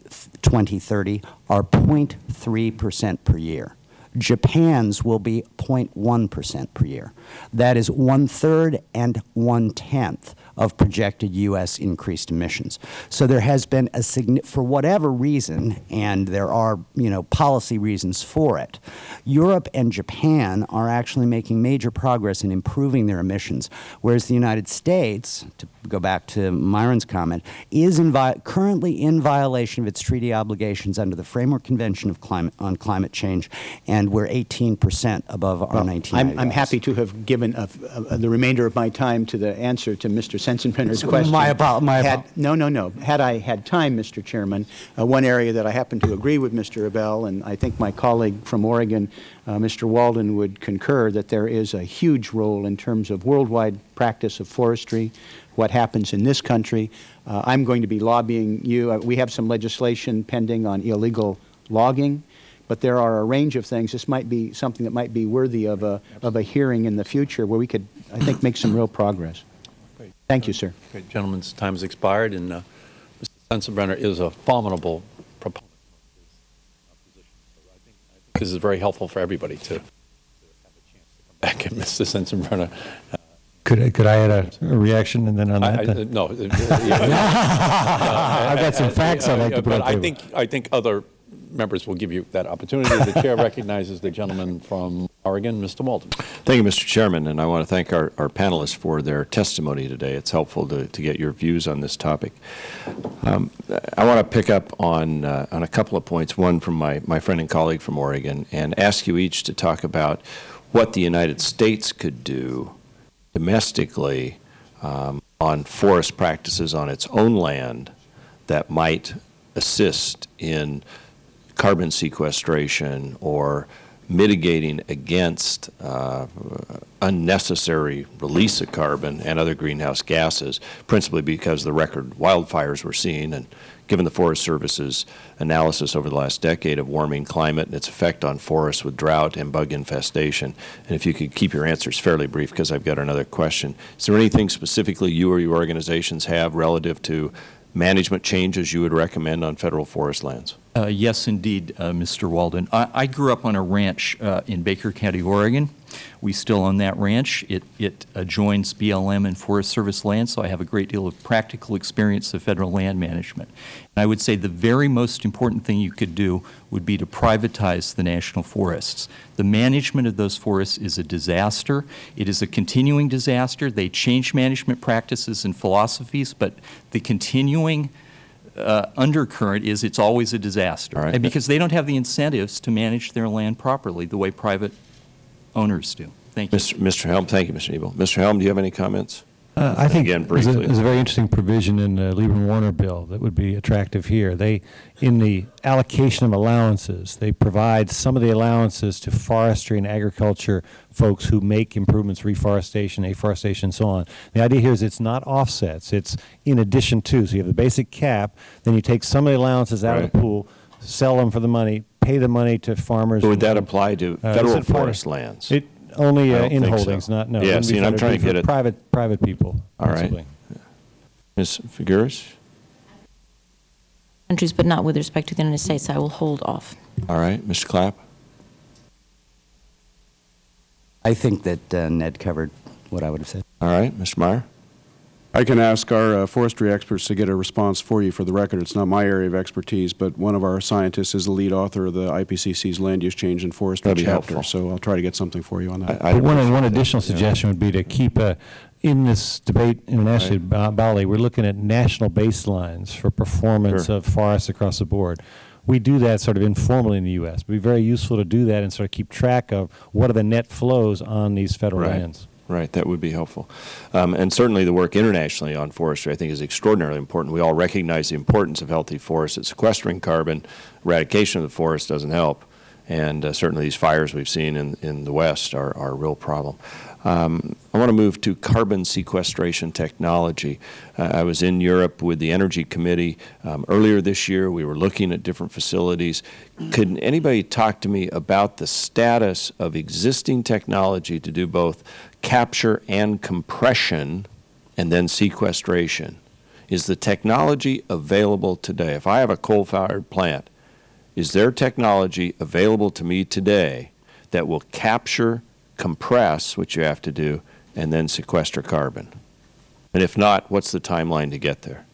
2030 are 0.3 percent per year. Japan's will be 0.1 percent per year. That is one-third and one-tenth of projected U.S. increased emissions. So there has been a for whatever reason, and there are you know policy reasons for it. Europe and Japan are actually making major progress in improving their emissions, whereas the United States, to go back to Myron's comment, is in currently in violation of its treaty obligations under the Framework Convention of Climate on Climate Change, and we're 18 percent above our well, 1990 I'm, I'm happy to have given a, a, the remainder of my time to the answer to Mr. Sensenbrenner's <laughs> question. My, apo my had, No, no, no. Had I had time, Mr. Chairman, uh, one area that I happen to agree with Mr. Ebell, and I think my colleague from Oregon, uh, Mr. Walden, would concur that there is a huge role in terms of worldwide practice of forestry, what happens in this country. Uh, I'm going to be lobbying you. Uh, we have some legislation pending on illegal logging, but there are a range of things. This might be something that might be worthy of a, of a hearing in the future where we could, I think, make some real progress. Great. Thank you, sir. Great. Gentleman's time has expired, and uh, Mr. Sensenbrenner is a formidable proponent of his position. So I think, I think this is very helpful for everybody to, to have a chance to come back. And Mr. Sensenbrenner, uh, could, could I add a, a reaction and then on I, that? I, then? <laughs> no. I've got some facts I'd like to put But on I the think, I think other members will give you that opportunity. The chair <laughs> recognizes the gentleman from Oregon, Mr. Walden. Thank you, Mr. Chairman, and I want to thank our, our panelists for their testimony today. It's helpful to, to get your views on this topic. Um, I want to pick up on, uh, on a couple of points, one from my, my friend and colleague from Oregon, and ask you each to talk about what the United States could do domestically um, on forest practices on its own land that might assist in carbon sequestration or mitigating against uh, unnecessary release of carbon and other greenhouse gases, principally because the record wildfires we're seeing and given the Forest Service's analysis over the last decade of warming climate and its effect on forests with drought and bug infestation. And if you could keep your answers fairly brief because I've got another question. Is there anything specifically you or your organizations have relative to management changes you would recommend on federal forest lands? Uh, yes, indeed, uh, Mr. Walden. I, I, grew up on a ranch uh, in Baker County, Oregon. We still own that ranch. It, it adjoins BLM and Forest Service land, so I have a great deal of practical experience of federal land management. And I would say the very most important thing you could do would be to privatize the national forests. The management of those forests is a disaster. It is a continuing disaster. They change management practices and philosophies, but the continuing uh, undercurrent is it's always a disaster. Right. And because they don't have the incentives to manage their land properly the way private owners do. Thank you. Mr. Mr. Helme, thank you, Mr. Ebell. Mr. Helme, do you have any comments? Uh, I think Again, there's a, there's a very interesting provision in the Lieberman-Warner bill that would be attractive here. They, in the allocation of allowances, they provide some of the allowances to forestry and agriculture folks who make improvements, reforestation, afforestation, and so on. The idea here is it's not offsets; it's in addition to. So you have the basic cap, then you take some of the allowances out of the pool, sell them for the money, pay the money to farmers. Would that apply to uh, federal is for- forest lands? It only uh, in think so. holdings, not no. Yeah, see, I'm trying to get it- Private private people. All right. principally. Ms. Figueres? countries, but not with respect to the United States. I will hold off. All right. Mr. Clapp? I think that uh, Ned covered what I would have said. All right. Mr. Meyer? I can ask our uh, forestry experts to get a response for you for the record. It's not my area of expertise, but one of our scientists is the lead author of the IPCC's Land Use Change and Forestry That'd be chapter. helpful. So I'll try to get something for you on that. But one, one additional suggestion would be to keep a, in this debate internationally, about Bali, we're looking at national baselines for performance Sure. of forests across the board. We do that sort of informally in the U.S. It'd be very useful to do that and sort of keep track of what are the net flows on these federal Right. lands. Right, that would be helpful. Um, and certainly the work internationally on forestry, I think, is extraordinarily important. We all recognize the importance of healthy forests. That sequestering carbon, eradication of the forest doesn't help. And uh, certainly these fires we've seen in, in the West are, are a real problem. Um, I want to move to carbon sequestration technology. Uh, I was in Europe with the Energy Committee um, earlier this year. We were looking at different facilities. Could anybody talk to me about the status of existing technology to do both capture and compression and then sequestration? Is the technology available today? If I have a coal-fired plant, is there technology available to me today that will capture, compress, which you have to do, and then sequester carbon? And if not, what's the timeline to get there?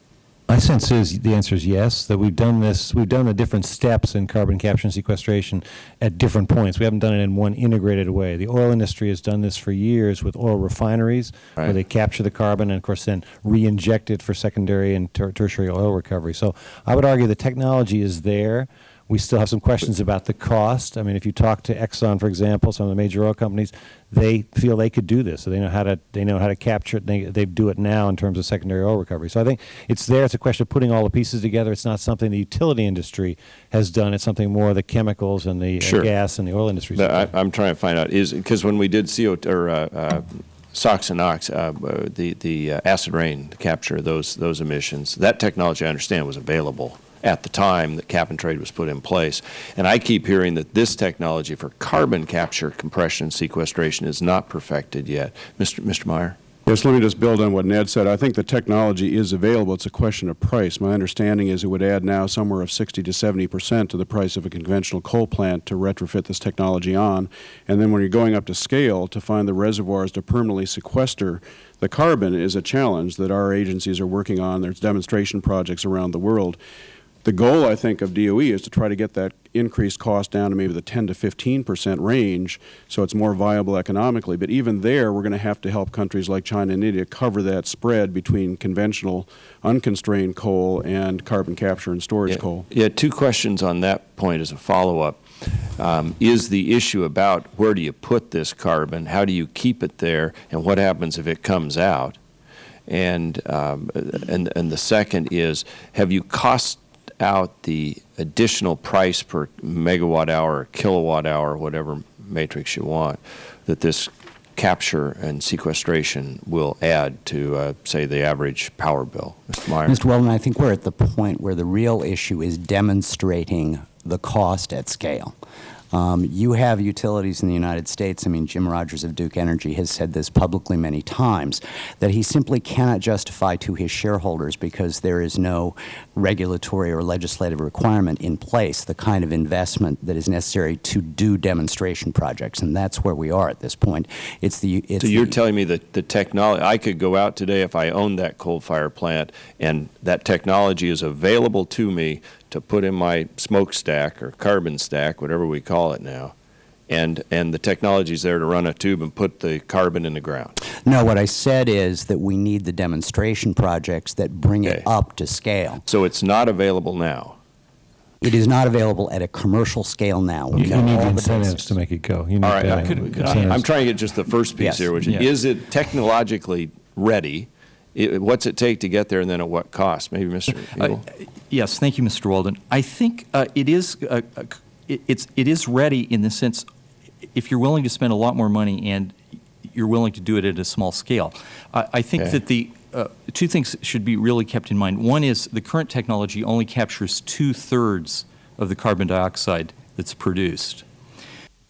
My sense is, the answer is yes, that we've done this, we've done the different steps in carbon capture and sequestration at different points. We haven't done it in one integrated way. The oil industry has done this for years with oil refineries, where they capture the carbon and, of course, then re-inject it for secondary and ter- tertiary oil recovery. So I would argue the technology is there. We still have some questions about the cost. I mean, if you talk to Exxon, for example, some of the major oil companies, they feel they could do this. So they know how to they know how to capture it. They they do it now in terms of secondary oil recovery. So I think it's there. It's a question of putting all the pieces together. It's not something the utility industry has done. It's something more the chemicals and the Sure. gas and the oil industries. The- I, I'm trying to find out, is, because when we did CO, or uh, uh, SOx and NOx, uh, uh, the, the uh, acid rain capture those, those emissions, that technology, I understand, was available at the time that cap and trade was put in place. And I keep hearing that this technology for carbon capture, compression, and sequestration is not perfected yet. Mr. Mr. Meyer? Yes, let me just build on what Ned said. I think the technology is available. It's a question of price. My understanding is it would add now somewhere of 60 to 70 percent to the price of a conventional coal plant to retrofit this technology on. And then when you're going up to scale to find the reservoirs to permanently sequester the carbon is a challenge that our agencies are working on. There's demonstration projects around the world. The goal, I think, of DOE is to try to get that increased cost down to maybe the 10 to 15 percent range so it's more viable economically. But even there, we're going to have to help countries like China and India cover that spread between conventional, unconstrained coal and carbon capture and storage Yeah, coal. Yeah, two questions on that point as a follow-up. Um, is the issue about where do you put this carbon, how do you keep it there, and what happens if it comes out? And, um, and, and the second is, have you cost out the additional price per megawatt hour, kilowatt hour, whatever matrix you want, that this capture and sequestration will add to, uh, say, the average power bill? Mr. Meyer? Mr. Walden, I think we're at the point where the real issue is demonstrating the cost at scale. Um, you have utilities in the United States. I mean, Jim Rogers of Duke Energy has said this publicly many times that he simply cannot justify to his shareholders because there is no regulatory or legislative requirement in place the kind of investment that is necessary to do demonstration projects, and that's where we are at this point. It's the it's So you're telling me that the technology, I could go out today if I owned that coal-fired plant, and that technology is available to me to put in my smokestack or carbon stack, whatever we call it now, and, and the technology's there to run a tube and put the carbon in the ground. No, what I said is that we need the demonstration projects that bring it up to scale. So it's not available now? It is not available at a commercial scale now. You, We've you got need all the the incentives to make it go. You need All right, I could- incentives. I'm trying to get just the first piece Yes. here, which is, Yeah. is it technologically ready? I- What's it take to get there, and then at what cost? Maybe Mr. Uh, Eagle? Yes, thank you, Mr. Walden. I think uh, it is, uh, uh, it- it's, it is ready in the sense, if you're willing to spend a lot more money and you're willing to do it at a small scale. I I think Okay. that the, uh, two things should be really kept in mind. One is the current technology only captures two-thirds of the carbon dioxide that's produced.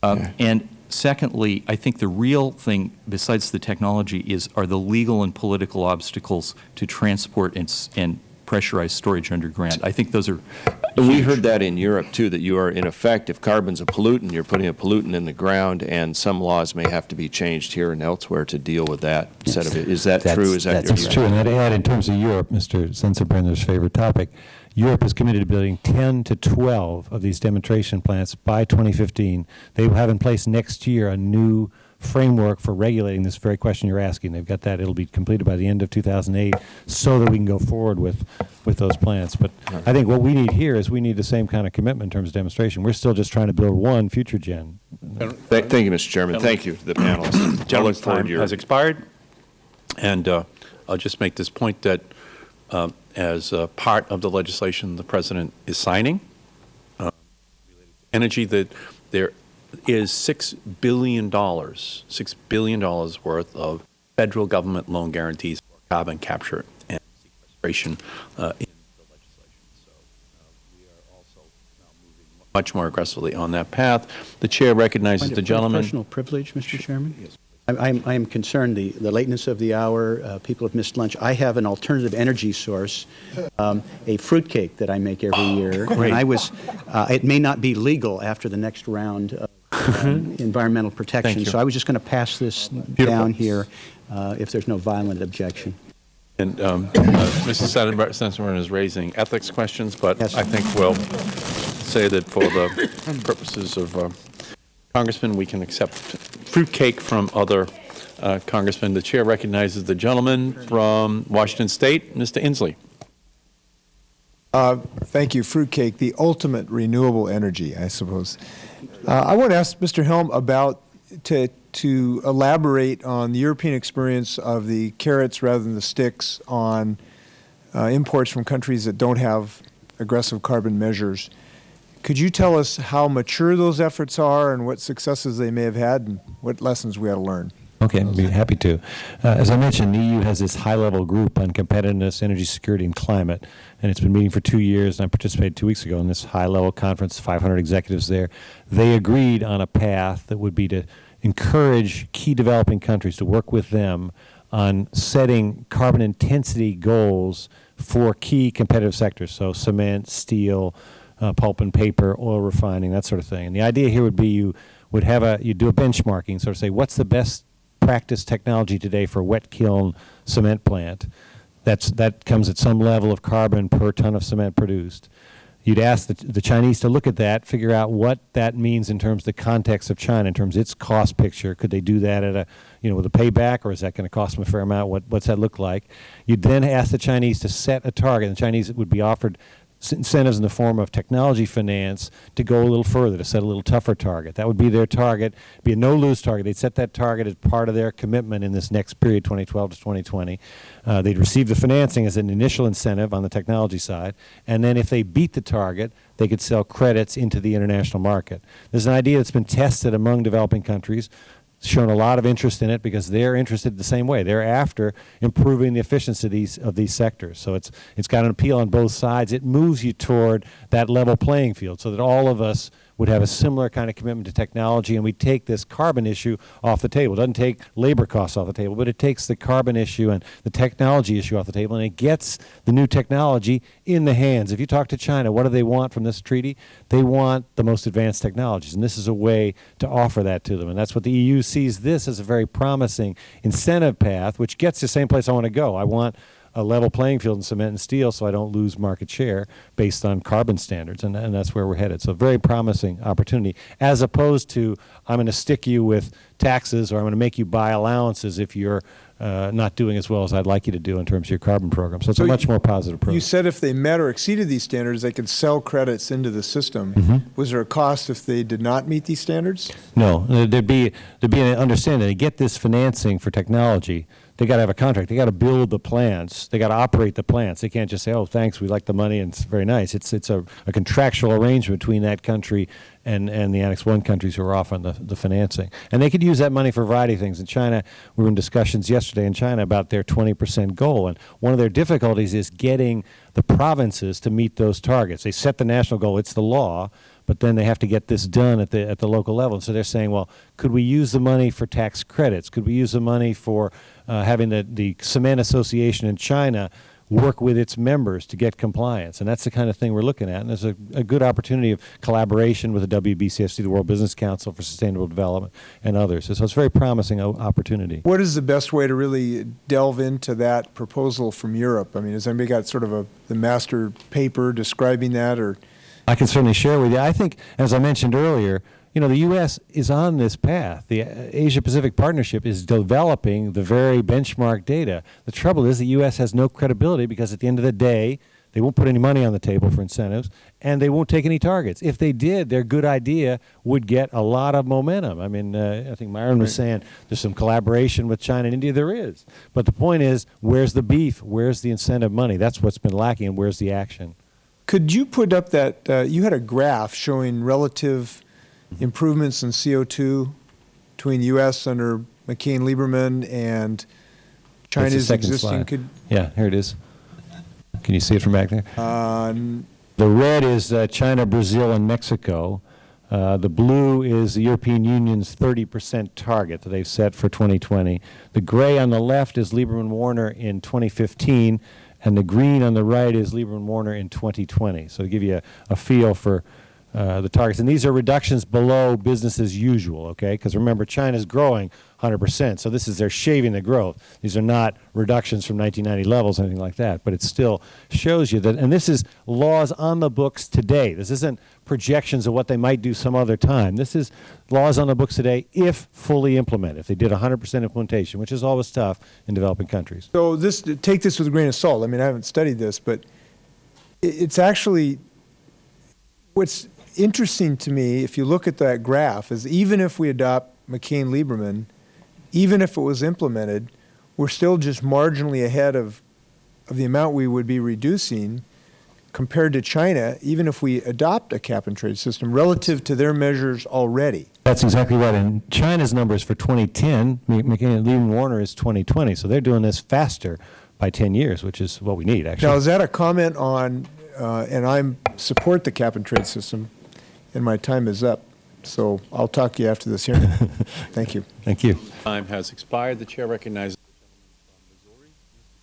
Um, And secondly, I think the real thing, besides the technology, is, are the legal and political obstacles to transport and, and pressurized storage underground. I think those are And we heard that in Europe, too, that you are, in effect, if carbon's a pollutant, you're putting a pollutant in the ground, and some laws may have to be changed here and elsewhere to deal with that set of it. Is that That's- true? Is that your That's true, and I'd add, in terms of Europe, Mr. Sensenbrenner's favorite topic, Europe is committed to building 10 to 12 of these demonstration plants by 2015. They will have in place next year a new framework for regulating this very question you're asking. They've got that, it'll be completed by the end of 2008, so that we can go forward with, with those plants. But I think what we need here is we need the same kind of commitment in terms of demonstration. We're still just trying to build one FutureGen. Thank thank you, Mr. Chairman. Thank you to the panelists. I look Gentleman's time has expired, and uh, I'll just make this point that uh, as part of the legislation the President is signing, uh, energy, that there is $6 billion, $6 billion worth of federal government loan guarantees for carbon capture and sequestration uh, in the legislation. So uh, we are also now moving much more aggressively on that path. The Chair recognizes the gentleman. Personal privilege, Mr. Chairman? Yes. I am, I am concerned, the, the lateness of the hour, uh, people have missed lunch. I have an alternative energy source, um, a fruitcake that I make every year. great. And I was, uh, it may not be legal after the next round of um, environmental protection. you. So I was just going to pass this down here uh, if there's no violent objection. And um, uh, Mr. Sensenbrenner Sensenbrenner is raising ethics questions, but I think we'll say that for the purposes of uh, Congressman, we can accept fruitcake from other uh, congressmen. The chair recognizes the gentleman from Washington State, Mr. Inslee. Uh, Thank you. Fruitcake, the ultimate renewable energy, I suppose. Uh, I want to ask Mr. Helme about, to, to elaborate on the European experience of the carrots rather than the sticks on uh, imports from countries that don't have aggressive carbon measures. Could you tell us how mature those efforts are and what successes they may have had and what lessons we ought to learn? Okay, I'd be happy to. Uh, as I mentioned, the EU has this high-level group on competitiveness, energy security, and climate, and it's been meeting for two years, and I participated two weeks ago in this high-level conference, 500 executives there. They agreed on a path that would be to encourage key developing countries to work with them on setting carbon intensity goals for key competitive sectors, so cement, steel, uh, pulp and paper, oil refining, that sort of thing. And the idea here would be you would have a, you do a benchmarking, sort of say, what's the best practice technology today for wet kiln cement plant? That's, that comes at some level of carbon per ton of cement produced. You'd ask the, the Chinese to look at that, figure out what that means in terms of the context of China, in terms of its cost picture. Could they do that at a, you know, with a payback, or is that going to cost them a fair amount? What, what's that look like? You'd then ask the Chinese to set a target. The Chinese would be offered incentives in the form of technology finance to go a little further, to set a little tougher target. That would be their target, be a no-lose target. They'd set that target as part of their commitment in this next period, 2012 to 2020. Uh, they'd receive the financing as an initial incentive on the technology side, and then if they beat the target, they could sell credits into the international market. There's an idea that's been tested among developing countries shown a lot of interest in it because they're interested the same way. They're after improving the efficiency of these, of these sectors. So it's, it's got an appeal on both sides. It moves you toward that level playing field so that all of us would have a similar kind of commitment to technology and we take this carbon issue off the table. It doesn't take labor costs off the table, but it takes the carbon issue and the technology issue off the table and it gets the new technology in the hands. If you talk to China, what do they want from this treaty? They want the most advanced technologies and this is a way to offer that to them. And that's what the EU sees this as a very promising incentive path, which gets to the same place I want to go. I want a level playing field in cement and steel so I don't lose market share based on carbon standards, and, and that's where we're headed. So very promising opportunity, as opposed to I'm going to stick you with taxes or I'm going to make you buy allowances if you're uh, not doing as well as I'd like you to do in terms of your carbon program. So it's So a much more positive approach. You said if they met or exceeded these standards, they could sell credits into the system. Mhm. Was there a cost if they did not meet these standards? No, there'd be there'd be an understanding. They get this financing for technology. They got to have a contract. They got to build the plants. They got to operate the plants. They can't just say, "Oh, thanks, we like the money and it's very nice." It's it's a, a contractual arrangement between that country and and the Annex One countries who are offering the the financing. And they could use that money for a variety of things. In China, we were in discussions yesterday in China about their 20 percent goal, and one of their difficulties is getting the provinces to meet those targets. They set the national goal; it's the law but then they have to get this done at the at the local level. And so they're saying, well, could we use the money for tax credits? Could we use the money for uh, having the the cement association in China work with its members to get compliance. And that's the kind of thing we're looking at. And there's a, a good opportunity of collaboration with the WBCSD, the World Business Council for Sustainable Development, and others. So it's a very promising opportunity. What is the best way to really delve into that proposal from Europe? I mean, has anybody got sort of a, the master paper describing that, or? I can certainly share with you. I think, as I mentioned earlier, you know, the U.S. is on this path. The Asia-Pacific Partnership is developing the very benchmark data. The trouble is the U.S. has no credibility because at the end of the day, they won't put any money on the table for incentives, and they won't take any targets. If they did, their good idea would get a lot of momentum. I mean, uh, I think Myron was saying there's some collaboration with China and India. There is. But the point is, where's the beef? Where's the incentive money? That's what's been lacking, and where's the action? Could you put up that, uh, you had a graph showing relative improvements in CO2 between U.S. under McCain-Lieberman and China's existing? Could, Yeah, here it is. Can you see it from back there? uh, The red is uh, China, Brazil, and Mexico. Uh, the blue is the European Union's 30% target that they've set for 2020. The gray on the left is Lieberman Warner in 2015, and the green on the right is Lieberman Warner in 2020. So to give you a, a feel for uh, the targets. And these are reductions below business as usual, okay? Because remember, China's growing 100%, so this is they're shaving the growth. These are not reductions from 1990 levels, anything like that, but it still shows you that, and this is laws on the books today. This isn't projections of what they might do some other time. This is laws on the books today if fully implemented, if they did 100% implementation, which is always tough in developing countries. So this, take this with a grain of salt. I mean, I haven't studied this, but it's actually, what's interesting to me, if you look at that graph, is even if we adopt McCain-Lieberman, even if it was implemented, we're still just marginally ahead of, of the amount we would be reducing compared to China, even if we adopt a cap-and-trade system relative to their measures already. That's exactly right. And China's numbers for 2010, McKinney Lieberman Warner is 2020. So they're doing this faster by 10 years, which is what we need, actually. Now, is that a comment on, uh, and I support the cap-and-trade system, and my time is up, so I'll talk to you after this hearing. <laughs> Thank you. Thank you. Time has expired. The chair recognizes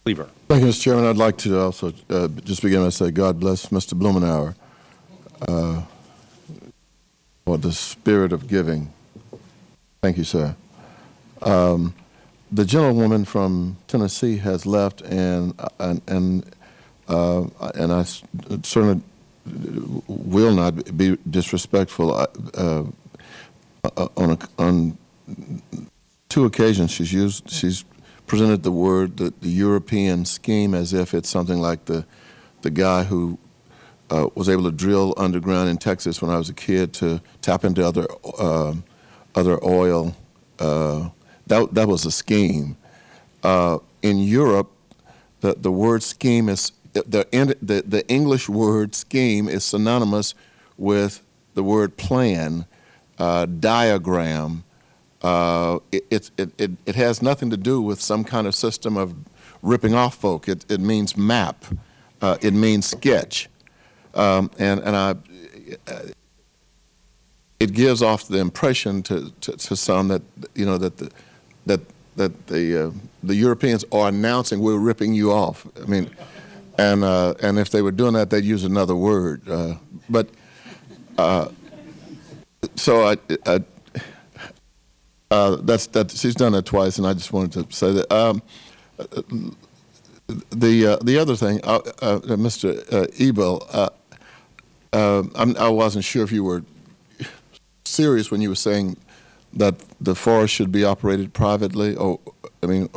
Cleaver. Thank you, Mr. Chairman. I'd like to also uh, just begin by saying God bless Mr. Blumenauer uh, for the spirit of giving. Thank you, sir. Um, the gentlewoman from Tennessee has left, and and and, uh, and I s- certainly will not be disrespectful. Uh, uh, on a, on two occasions, she's used she's presented the word the, the European scheme as if it's something like the the guy who uh, was able to drill underground in Texas when I was a kid to tap into other uh, other oil. Uh, that that was a scheme. Uh, in Europe, the the word scheme is the, the the English word scheme is synonymous with the word plan, uh, diagram. Uh, it, it, it, it, has nothing to do with some kind of system of ripping off folk. It, it means map. Uh, it means sketch. Um, and, and I, it gives off the impression to, to, to some that, you know, that the, that, that the, uh, the Europeans are announcing we're ripping you off. I mean, and, uh, and if they were doing that, they'd use another word. Uh, but, uh, so I, I uh, that's that. She's done that twice, and I just wanted to say that. Um, the uh, the other thing, uh, Mr. Ebell, I'm, I wasn't sure if you were serious when you were saying that the forest should be operated privately. Or I mean,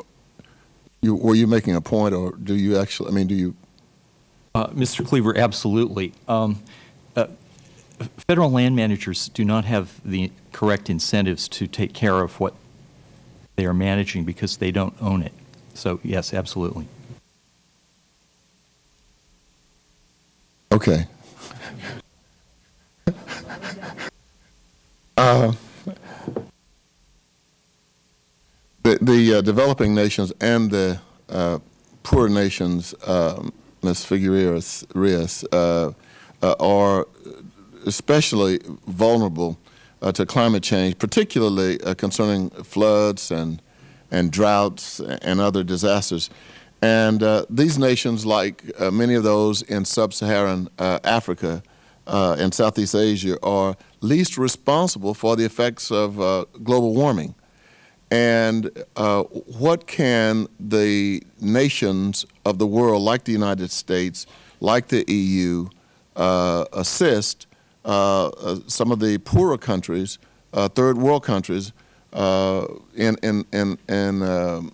you, were you making a point, or do you actually? I mean, do you? Uh, Mr. Cleaver, absolutely. Um, uh, federal land managers do not have the correct incentives to take care of what they are managing because they don't own it. So, yes, absolutely. Okay. <laughs> uh, the the uh, developing nations and the uh, poor nations, um, Ms. Figueres Reyes, uh, uh, are especially vulnerable uh, to climate change, particularly uh, concerning floods and and droughts and other disasters. And uh, these nations, like many of those in sub-Saharan Africa and Southeast Asia, are least responsible for the effects of global warming. And uh, what can the nations of the world, like the United States, like the EU, uh, assist uh, uh, some of the poorer countries, uh, third world countries, in, in, in, in um,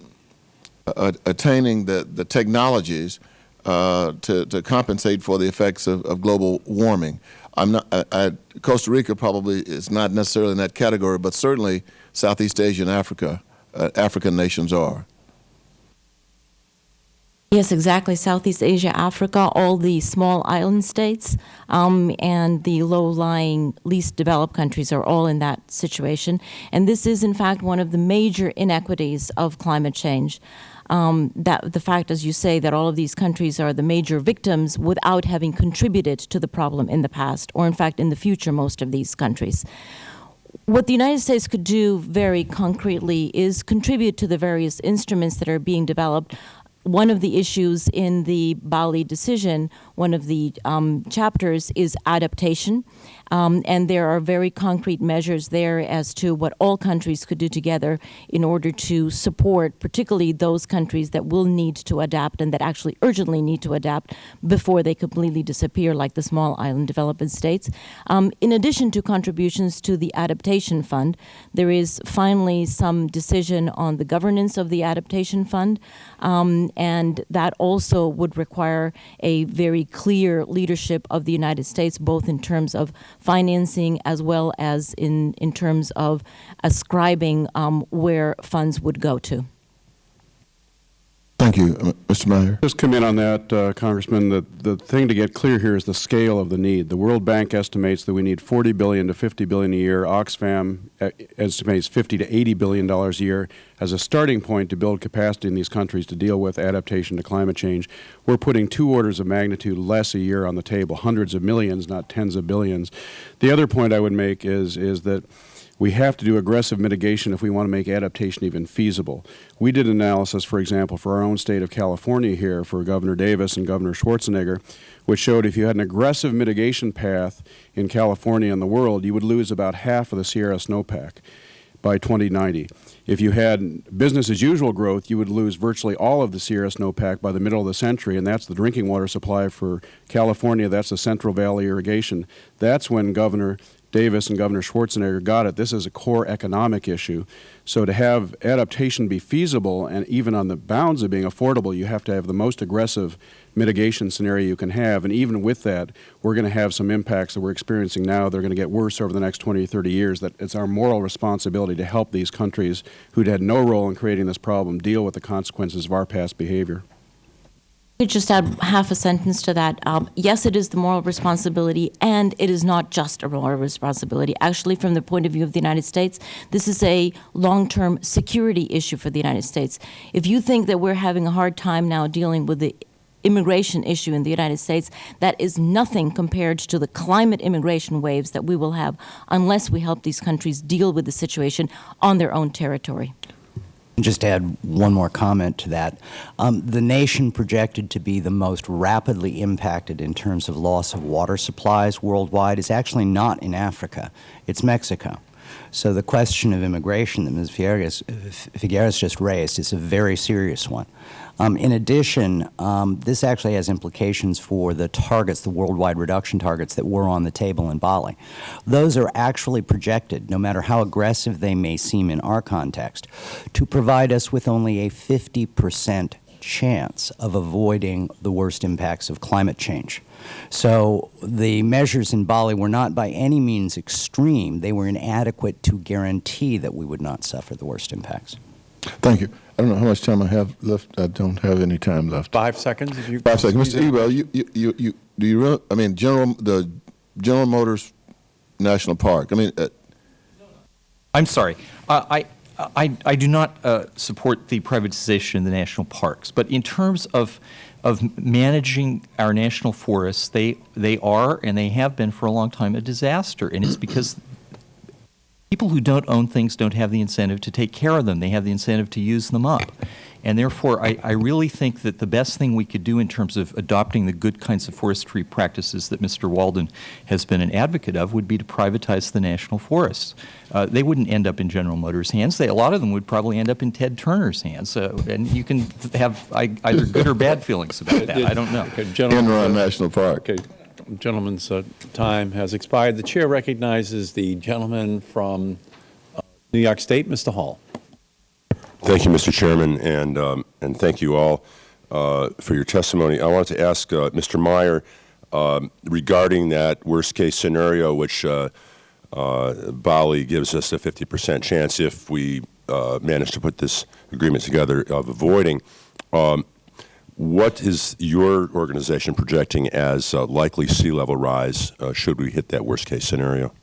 attaining the, the technologies uh, to, to compensate for the effects of, of global warming. I'm not, I, I, Costa Rica probably is not necessarily in that category, but certainly Southeast Asia and Africa, uh, African nations are. Yes, exactly. Southeast Asia, Africa, all the small island states, um, and the low-lying, least developed countries are all in that situation. And this is, in fact, one of the major inequities of climate change. Um, that the fact, as you say, that all of these countries are the major victims without having contributed to the problem in the past, or in fact, in the future, most of these countries what the United States could do very concretely is contribute to the various instruments that are being developed. One of the issues in the Bali decision, one of the um, chapters, is adaptation. Um, and there are very concrete measures there as to what all countries could do together in order to support, particularly those countries that will need to adapt and that actually urgently need to adapt before they completely disappear, like the small island developing states. Um, in addition to contributions to the Adaptation Fund, there is finally some decision on the governance of the Adaptation Fund, um, and that also would require a very clear leadership of the United States, both in terms of financing as well as in, in terms of ascribing um, where funds would go to. Thank you, Mr. Meyer. Just come in on that, uh, Congressman. The, the thing to get clear here is the scale of the need. The World Bank estimates that we need 40 billion to 50 billion a year. Oxfam uh, estimates 50 to 80 billion dollars a year as a starting point to build capacity in these countries to deal with adaptation to climate change. We're putting two orders of magnitude less a year on the table, hundreds of millions, not tens of billions. The other point I would make is is that we have to do aggressive mitigation if we want to make adaptation even feasible. We did analysis, for example, for our own state of California here for Governor Davis and Governor Schwarzenegger, which showed if you had an aggressive mitigation path in California and the world, you would lose about half of the Sierra snowpack by 2090. If you had business as usual growth, you would lose virtually all of the Sierra snowpack by the middle of the century, and that's the drinking water supply for California. That's the Central Valley irrigation. That's when Governor Davis and Governor Schwarzenegger got it. This is a core economic issue. So to have adaptation be feasible and even on the bounds of being affordable, you have to have the most aggressive mitigation scenario you can have. And even with that, we're going to have some impacts that we're experiencing now. They're going to get worse over the next 20 or 30 years. That it's our moral responsibility to help these countries who had no role in creating this problem deal with the consequences of our past behavior could just add half a sentence to that. Um, yes, it is the moral responsibility, and it is not just a moral responsibility. Actually, from the point of view of the United States, this is a long-term security issue for the United States. If you think that we're having a hard time now dealing with the immigration issue in the United States, that is nothing compared to the climate immigration waves that we will have unless we help these countries deal with the situation on their own territory just add one more comment to that. Um, the nation projected to be the most rapidly impacted in terms of loss of water supplies worldwide is actually not in Africa. It's Mexico. So the question of immigration that Ms. Figueres, Figueres just raised is a very serious one. Um, in addition, um, this actually has implications for the targets, the worldwide reduction targets that were on the table in Bali. Those are actually projected, no matter how aggressive they may seem in our context, to provide us with only a 50 percent chance of avoiding the worst impacts of climate change. So the measures in Bali were not by any means extreme. They were inadequate to guarantee that we would not suffer the worst impacts. Thank you. I don't know how much time I have left. I don't have any time left. Five seconds, if you. Five seconds, Mr. Ebell. You, you, you, you, do you really? I mean, General the General Motors National Park. I mean. Uh, I'm sorry. Uh, I. I, I do not uh, support the privatization of the national parks, but in terms of of managing our national forests, they they are and they have been for a long time a disaster, and it's because people who don't own things don't have the incentive to take care of them. They have the incentive to use them up. And therefore, I, I really think that the best thing we could do in terms of adopting the good kinds of forestry practices that Mr. Walden has been an advocate of would be to privatize the national forests. Uh, they wouldn't end up in General Motors' hands. They, a lot of them would probably end up in Ted Turner's hands. Uh, and you can have I, either good or bad feelings about that. I don't know. Okay, gentlemen, Enron National Park. Okay, gentleman's uh, time has expired. The chair recognizes the gentleman from uh, New York State, Mr. Hall. Thank you, Mr. Chairman, and, um, and thank you all uh, for your testimony. I wanted to ask uh, Mr. Meyer um, regarding that worst-case scenario, which uh, Bali gives us a 50 percent chance if we manage to put this agreement together of avoiding. Um, what is your organization projecting as uh, likely sea level rise uh, should we hit that worst-case scenario?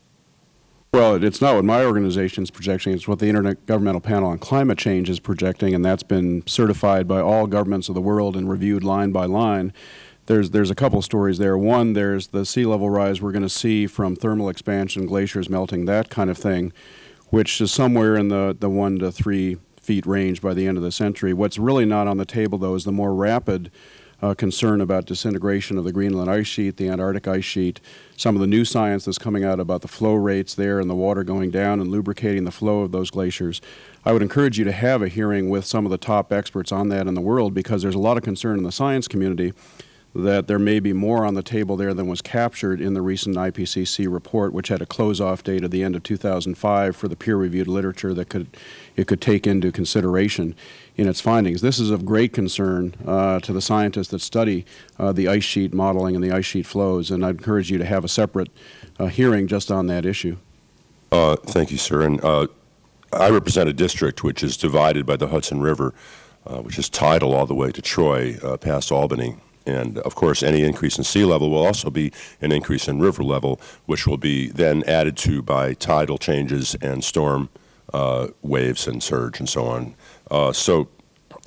Well, it's not what my organization is projecting. It's what the Intergovernmental Panel on Climate Change is projecting, and that's been certified by all governments of the world and reviewed line by line. There's, there's a couple stories there. One, there's the sea level rise we're going to see from thermal expansion, glaciers melting, that kind of thing, which is somewhere in the, the one to three feet range by the end of the century. What's really not on the table, though, is the more rapid uh, concern about disintegration of the Greenland ice sheet, the Antarctic ice sheet, some of the new science that's coming out about the flow rates there and the water going down and lubricating the flow of those glaciers. I would encourage you to have a hearing with some of the top experts on that in the world because there's a lot of concern in the science community that there may be more on the table there than was captured in the recent IPCC report, which had a close-off date at the end of 2005 for the peer-reviewed literature that could it could take into consideration in its findings. This is of great concern uh, to the scientists that study uh, the ice sheet modeling and the ice sheet flows, and I encourage you to have a separate uh, hearing just on that issue. Uh, thank you, sir. And uh, I represent a district which is divided by the Hudson River, uh, which is tidal all the way to Troy, past Albany. And of course, any increase in sea level will also be an increase in river level, which will be then added to by tidal changes and storm uh, waves and surge and so on. Uh, so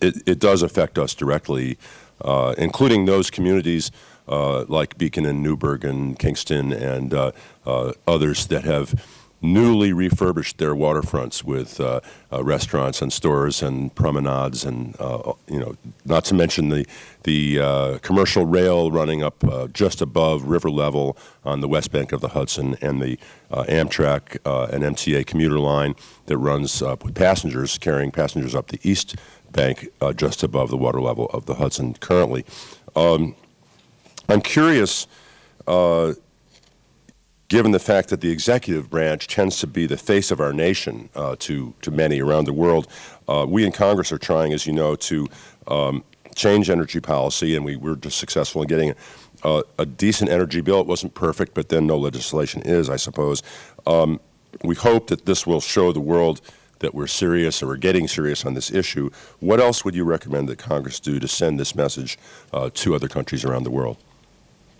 it, it does affect us directly, uh, including those communities uh, like Beacon and Newburgh and Kingston and uh, uh, others that have newly refurbished their waterfronts with uh, uh, restaurants and stores and promenades and uh, you know not to mention the the uh, commercial rail running up uh, just above river level on the west bank of the Hudson and the uh, Amtrak and MTA commuter line that runs with passengers carrying passengers up the east bank just above the water level of the Hudson currently. Um, I'm curious given the fact that the executive branch tends to be the face of our nation uh, to, to many around the world, uh, we in Congress are trying, as you know, to um, change energy policy, and we were just successful in getting a, a, decent energy bill. It wasn't perfect, but then no legislation is, I suppose. Um, we hope that this will show the world that we're serious or we're getting serious on this issue. What else would you recommend that Congress do to send this message uh, to other countries around the world?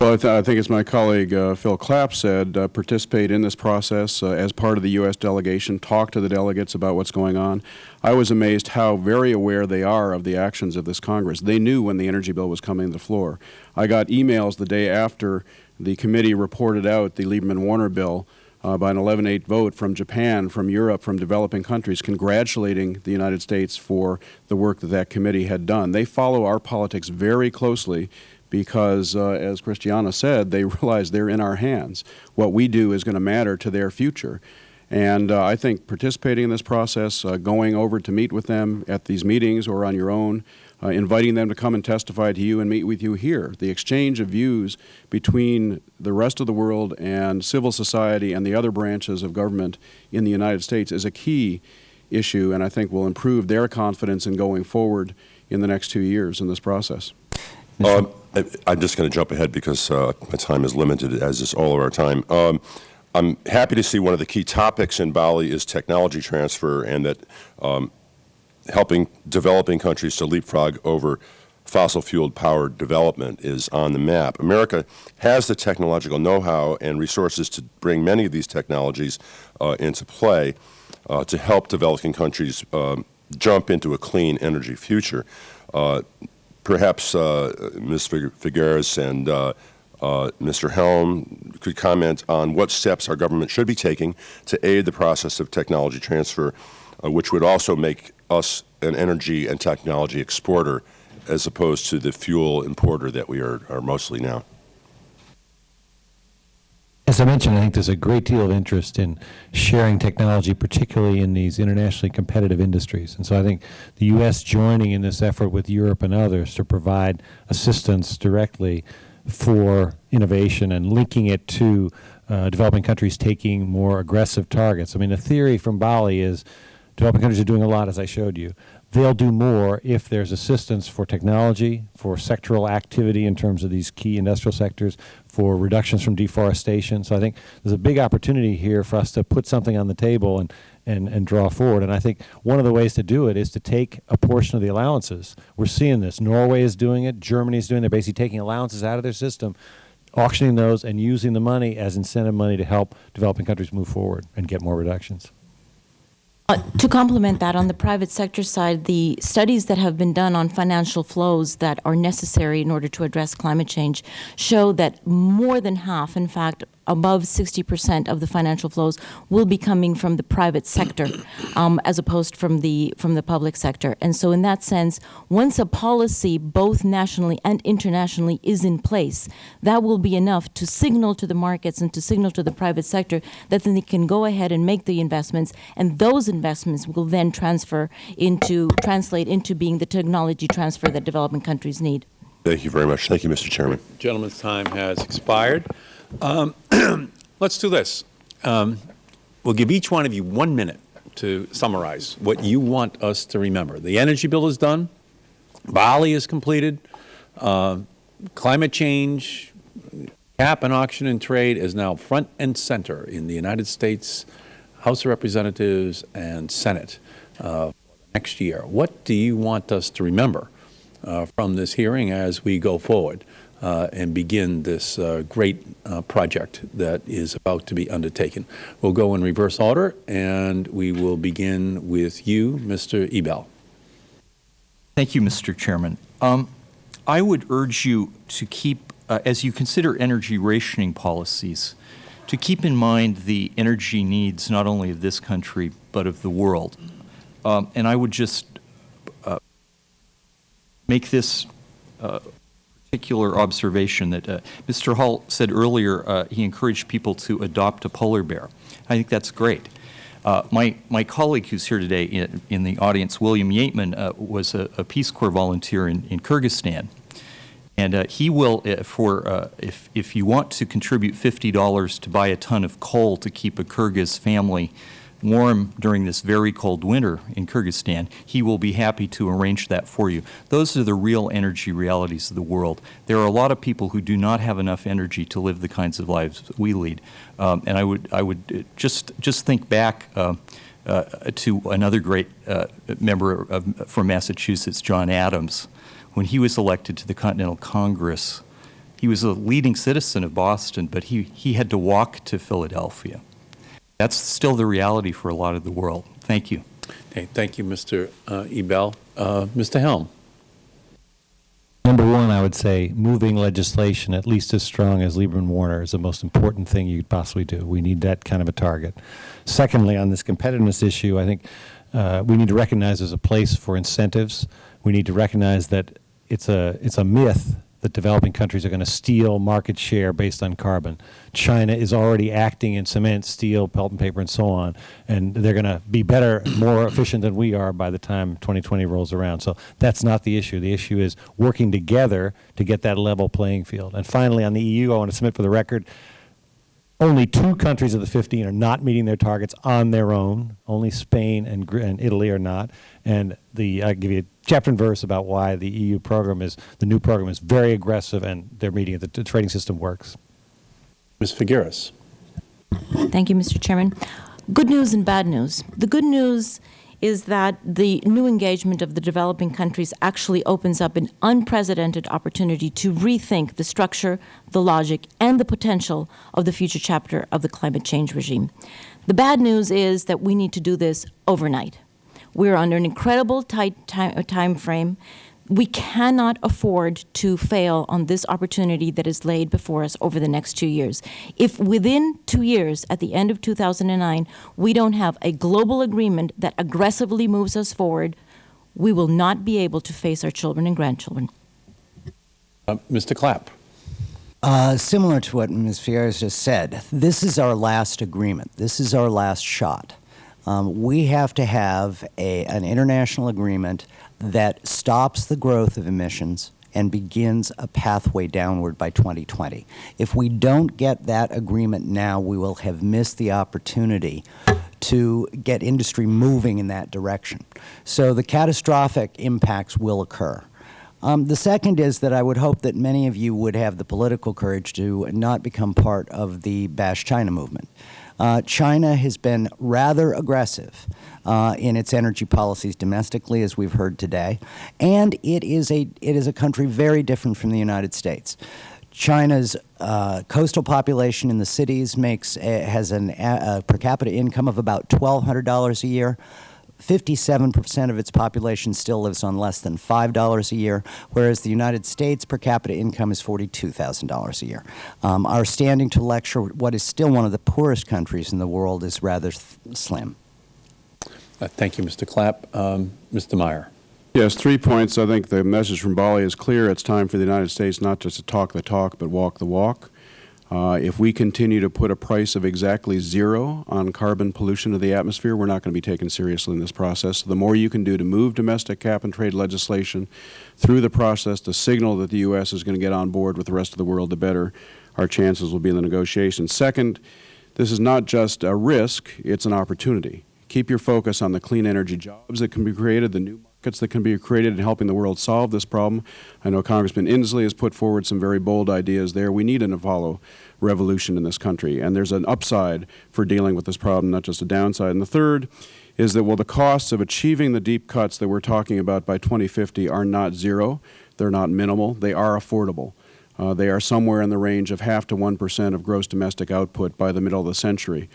Well, I, th I, think as my colleague uh, Phil Clapp said, uh, participate in this process uh, as part of the U.S. delegation, talk to the delegates about what's going on. I was amazed how very aware they are of the actions of this Congress. They knew when the energy bill was coming to the floor. I got emails the day after the committee reported out the Lieberman-Warner bill uh, by an 11-8 vote from Japan, from Europe, from developing countries, congratulating the United States for the work that that committee had done. They follow our politics very closely because, uh, as Christiana said, they <laughs> realize they're in our hands. What we do is going to matter to their future. And uh, I think participating in this process, uh, going over to meet with them at these meetings or on your own, uh, inviting them to come and testify to you and meet with you here, the exchange of views between the rest of the world and civil society and the other branches of government in the United States is a key issue and I think will improve their confidence in going forward in the next two years in this process. I, am just going to jump ahead because uh, my time is limited, as is all of our time. Um, I'm happy to see one of the key topics in Bali is technology transfer and that um, helping developing countries to leapfrog over fossil fueled powered development is on the map. America has the technological know-how and resources to bring many of these technologies uh, into play uh, to help developing countries um, jump into a clean energy future. Uh, perhaps uh, Ms. Figueres and uh, uh, Mr. Helme could comment on what steps our government should be taking to aid the process of technology transfer, uh, which would also make us an energy and technology exporter as opposed to the fuel importer that we are, are mostly now. As I mentioned, I think there's a great deal of interest in sharing technology, particularly in these internationally competitive industries. And so I think the U.S. joining in this effort with Europe and others to provide assistance directly for innovation and linking it to uh, developing countries taking more aggressive targets. I mean, the theory from Bali is developing countries are doing a lot, as I showed you. They'll do more if there's assistance for technology, for sectoral activity in terms of these key industrial sectors, for reductions from deforestation. So I think there's a big opportunity here for us to put something on the table and, and, and draw forward. And I think one of the ways to do it is to take a portion of the allowances. We're seeing this. Norway is doing it. Germany is doing it. They're basically taking allowances out of their system, auctioning those, and using the money as incentive money to help developing countries move forward and get more reductions. Uh, to complement that, on the private sector side, the studies that have been done on financial flows that are necessary in order to address climate change show that more than half, in fact, above 60 percent of the financial flows will be coming from the private sector <coughs> um, as opposed from the from the public sector. And so in that sense, once a policy both nationally and internationally is in place, that will be enough to signal to the markets and to signal to the private sector that then they can go ahead and make the investments and those investments will then transfer into translate into being the technology transfer that developing countries need. Thank you very much. Thank you, Mr. Chairman. Gentleman's time has expired. Um, <clears throat> let's do this. Um, we'll give each one of you one minute to summarize what you want us to remember. The energy bill is done. Bali is completed. Uh, climate change, cap and auction and trade is now front and center in the United States House of Representatives and Senate uh, next year. What do you want us to remember uh, from this hearing as we go forward? Uh, and begin this uh, great uh, project that is about to be undertaken. We'll go in reverse order, and we will begin with you, Mr. Ebell. Thank you, Mr. Chairman. Um, I would urge you to keep, uh, as you consider energy rationing policies, to keep in mind the energy needs not only of this country but of the world. Um, and I would just uh, make this uh, particular observation that uh, Mr. Hall said earlier uh, he encouraged people to adopt a polar bear. I think that's great. Uh, my, my colleague who's here today in, in the audience, William Yeatman, uh, was a, a, Peace Corps volunteer in, in Kyrgyzstan. And uh, he will, uh, for if, if you want to contribute $50 to buy a ton of coal to keep a Kyrgyz family warm during this very cold winter in Kyrgyzstan, he will be happy to arrange that for you. Those are the real energy realities of the world. There are a lot of people who do not have enough energy to live the kinds of lives we lead. Um, and I would, I would uh, just, just think back uh, uh, to another great uh, member of, from Massachusetts, John Adams. When he was elected to the Continental Congress, he was a leading citizen of Boston, but he, he had to walk to Philadelphia. That's still the reality for a lot of the world. Thank you. Okay, thank you, Mr. Uh, Ebell. Uh, Mr. Helme. Number one, I would say moving legislation at least as strong as Lieberman Warner is the most important thing you could possibly do. We need that kind of a target. Secondly, on this competitiveness issue, I think uh, we need to recognize there's a place for incentives. We need to recognize that it's a, it's a myth that developing countries are going to steal market share based on carbon. China is already acting in cement, steel, pulp and paper, and so on, and they're going to be better, more efficient than we are by the time 2020 rolls around. So that's not the issue. The issue is working together to get that level playing field. And finally, on the EU, I want to submit for the record, only two countries of the 15 are not meeting their targets on their own. Only Spain and, and Italy are not. And the I give you a chapter and verse about why the EU program is the new program is very aggressive and they're meeting it. The, the trading system works. Ms. Figueres. Thank you, Mr. Chairman. Good news and bad news. The good news is that the new engagement of the developing countries actually opens up an unprecedented opportunity to rethink the structure, the logic, and the potential of the future chapter of the climate change regime. The bad news is that we need to do this overnight. We're under an incredible tight time frame we cannot afford to fail on this opportunity that is laid before us over the next two years. If within two years, at the end of 2009, we don't have a global agreement that aggressively moves us forward we will not be able to face our children and grandchildren. Uh, Mr. Clapp. Uh, similar to what Ms. Fierro just said, this is our last agreement. This is our last shot. Um, we have to have a, an international agreement that stops the growth of emissions and begins a pathway downward by 2020. If we don't get that agreement now, we will have missed the opportunity to get industry moving in that direction. So the catastrophic impacts will occur. Um, the second is that I would hope that many of you would have the political courage to not become part of the Bash China movement. Uh, China has been rather aggressive uh, in its energy policies domestically, as we've heard today, and it is a it is a country very different from the United States. China's uh, coastal population in the cities makes has an, a per capita income of about twelve hundred dollars a year. 57% of its population still lives on less than $5 a year, whereas the United States per capita income is $42,000 a year. Um, our standing to lecture what is still one of the poorest countries in the world is rather slim. Uh, thank you, Mr. Clapp. Um, Mr. Meyer. Yes, three points. I think the message from Bali is clear. It's time for the United States not just to talk the talk, but walk the walk. Uh, if we continue to put a price of exactly zero on carbon pollution to the atmosphere, we're not going to be taken seriously in this process. So the more you can do to move domestic cap and trade legislation through the process to signal that the U.S. is going to get on board with the rest of the world, the better our chances will be in the negotiations. Second, this is not just a risk, it's an opportunity. Keep your focus on the clean energy jobs that can be created, the new that can be created in helping the world solve this problem. I know Congressman Inslee has put forward some very bold ideas there. We need an Apollo revolution in this country, and there's an upside for dealing with this problem, not just a downside. And the third is that, well, the costs of achieving the deep cuts that we're talking about by 2050 are not zero. They're not minimal. They are affordable. Uh, they are somewhere in the range of half to 1 percent of gross domestic output by the middle of the century.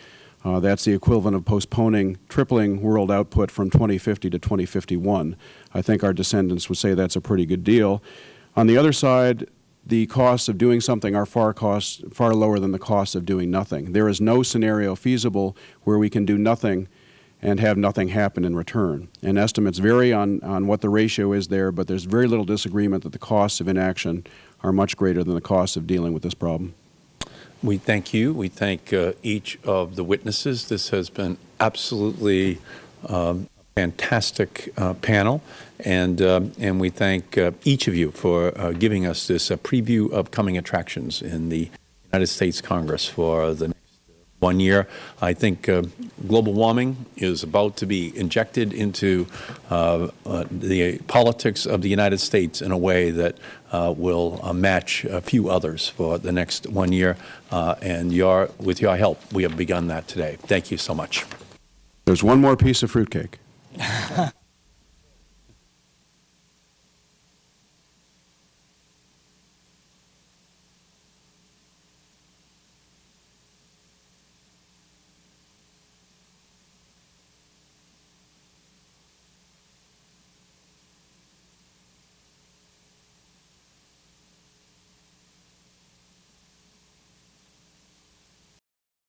Uh, that's the equivalent of postponing tripling world output from 2050 to 2051. I think our descendants would say that's a pretty good deal. On the other side, the costs of doing something are far, cost, far lower than the costs of doing nothing. There is no scenario feasible where we can do nothing and have nothing happen in return. And estimates vary on, on what the ratio is there, but there's very little disagreement that the costs of inaction are much greater than the costs of dealing with this problem. We thank you. We thank uh, each of the witnesses. This has been absolutely um, fantastic uh, panel, and um, and we thank uh, each of you for uh, giving us this uh, preview of coming attractions in the United States Congress for the one year. I think uh, global warming is about to be injected into the politics of the United States in a way that uh, will uh, match a few others for the next one year. Uh, and your, with your help, we have begun that today. Thank you so much. There's one more piece of fruitcake. <laughs>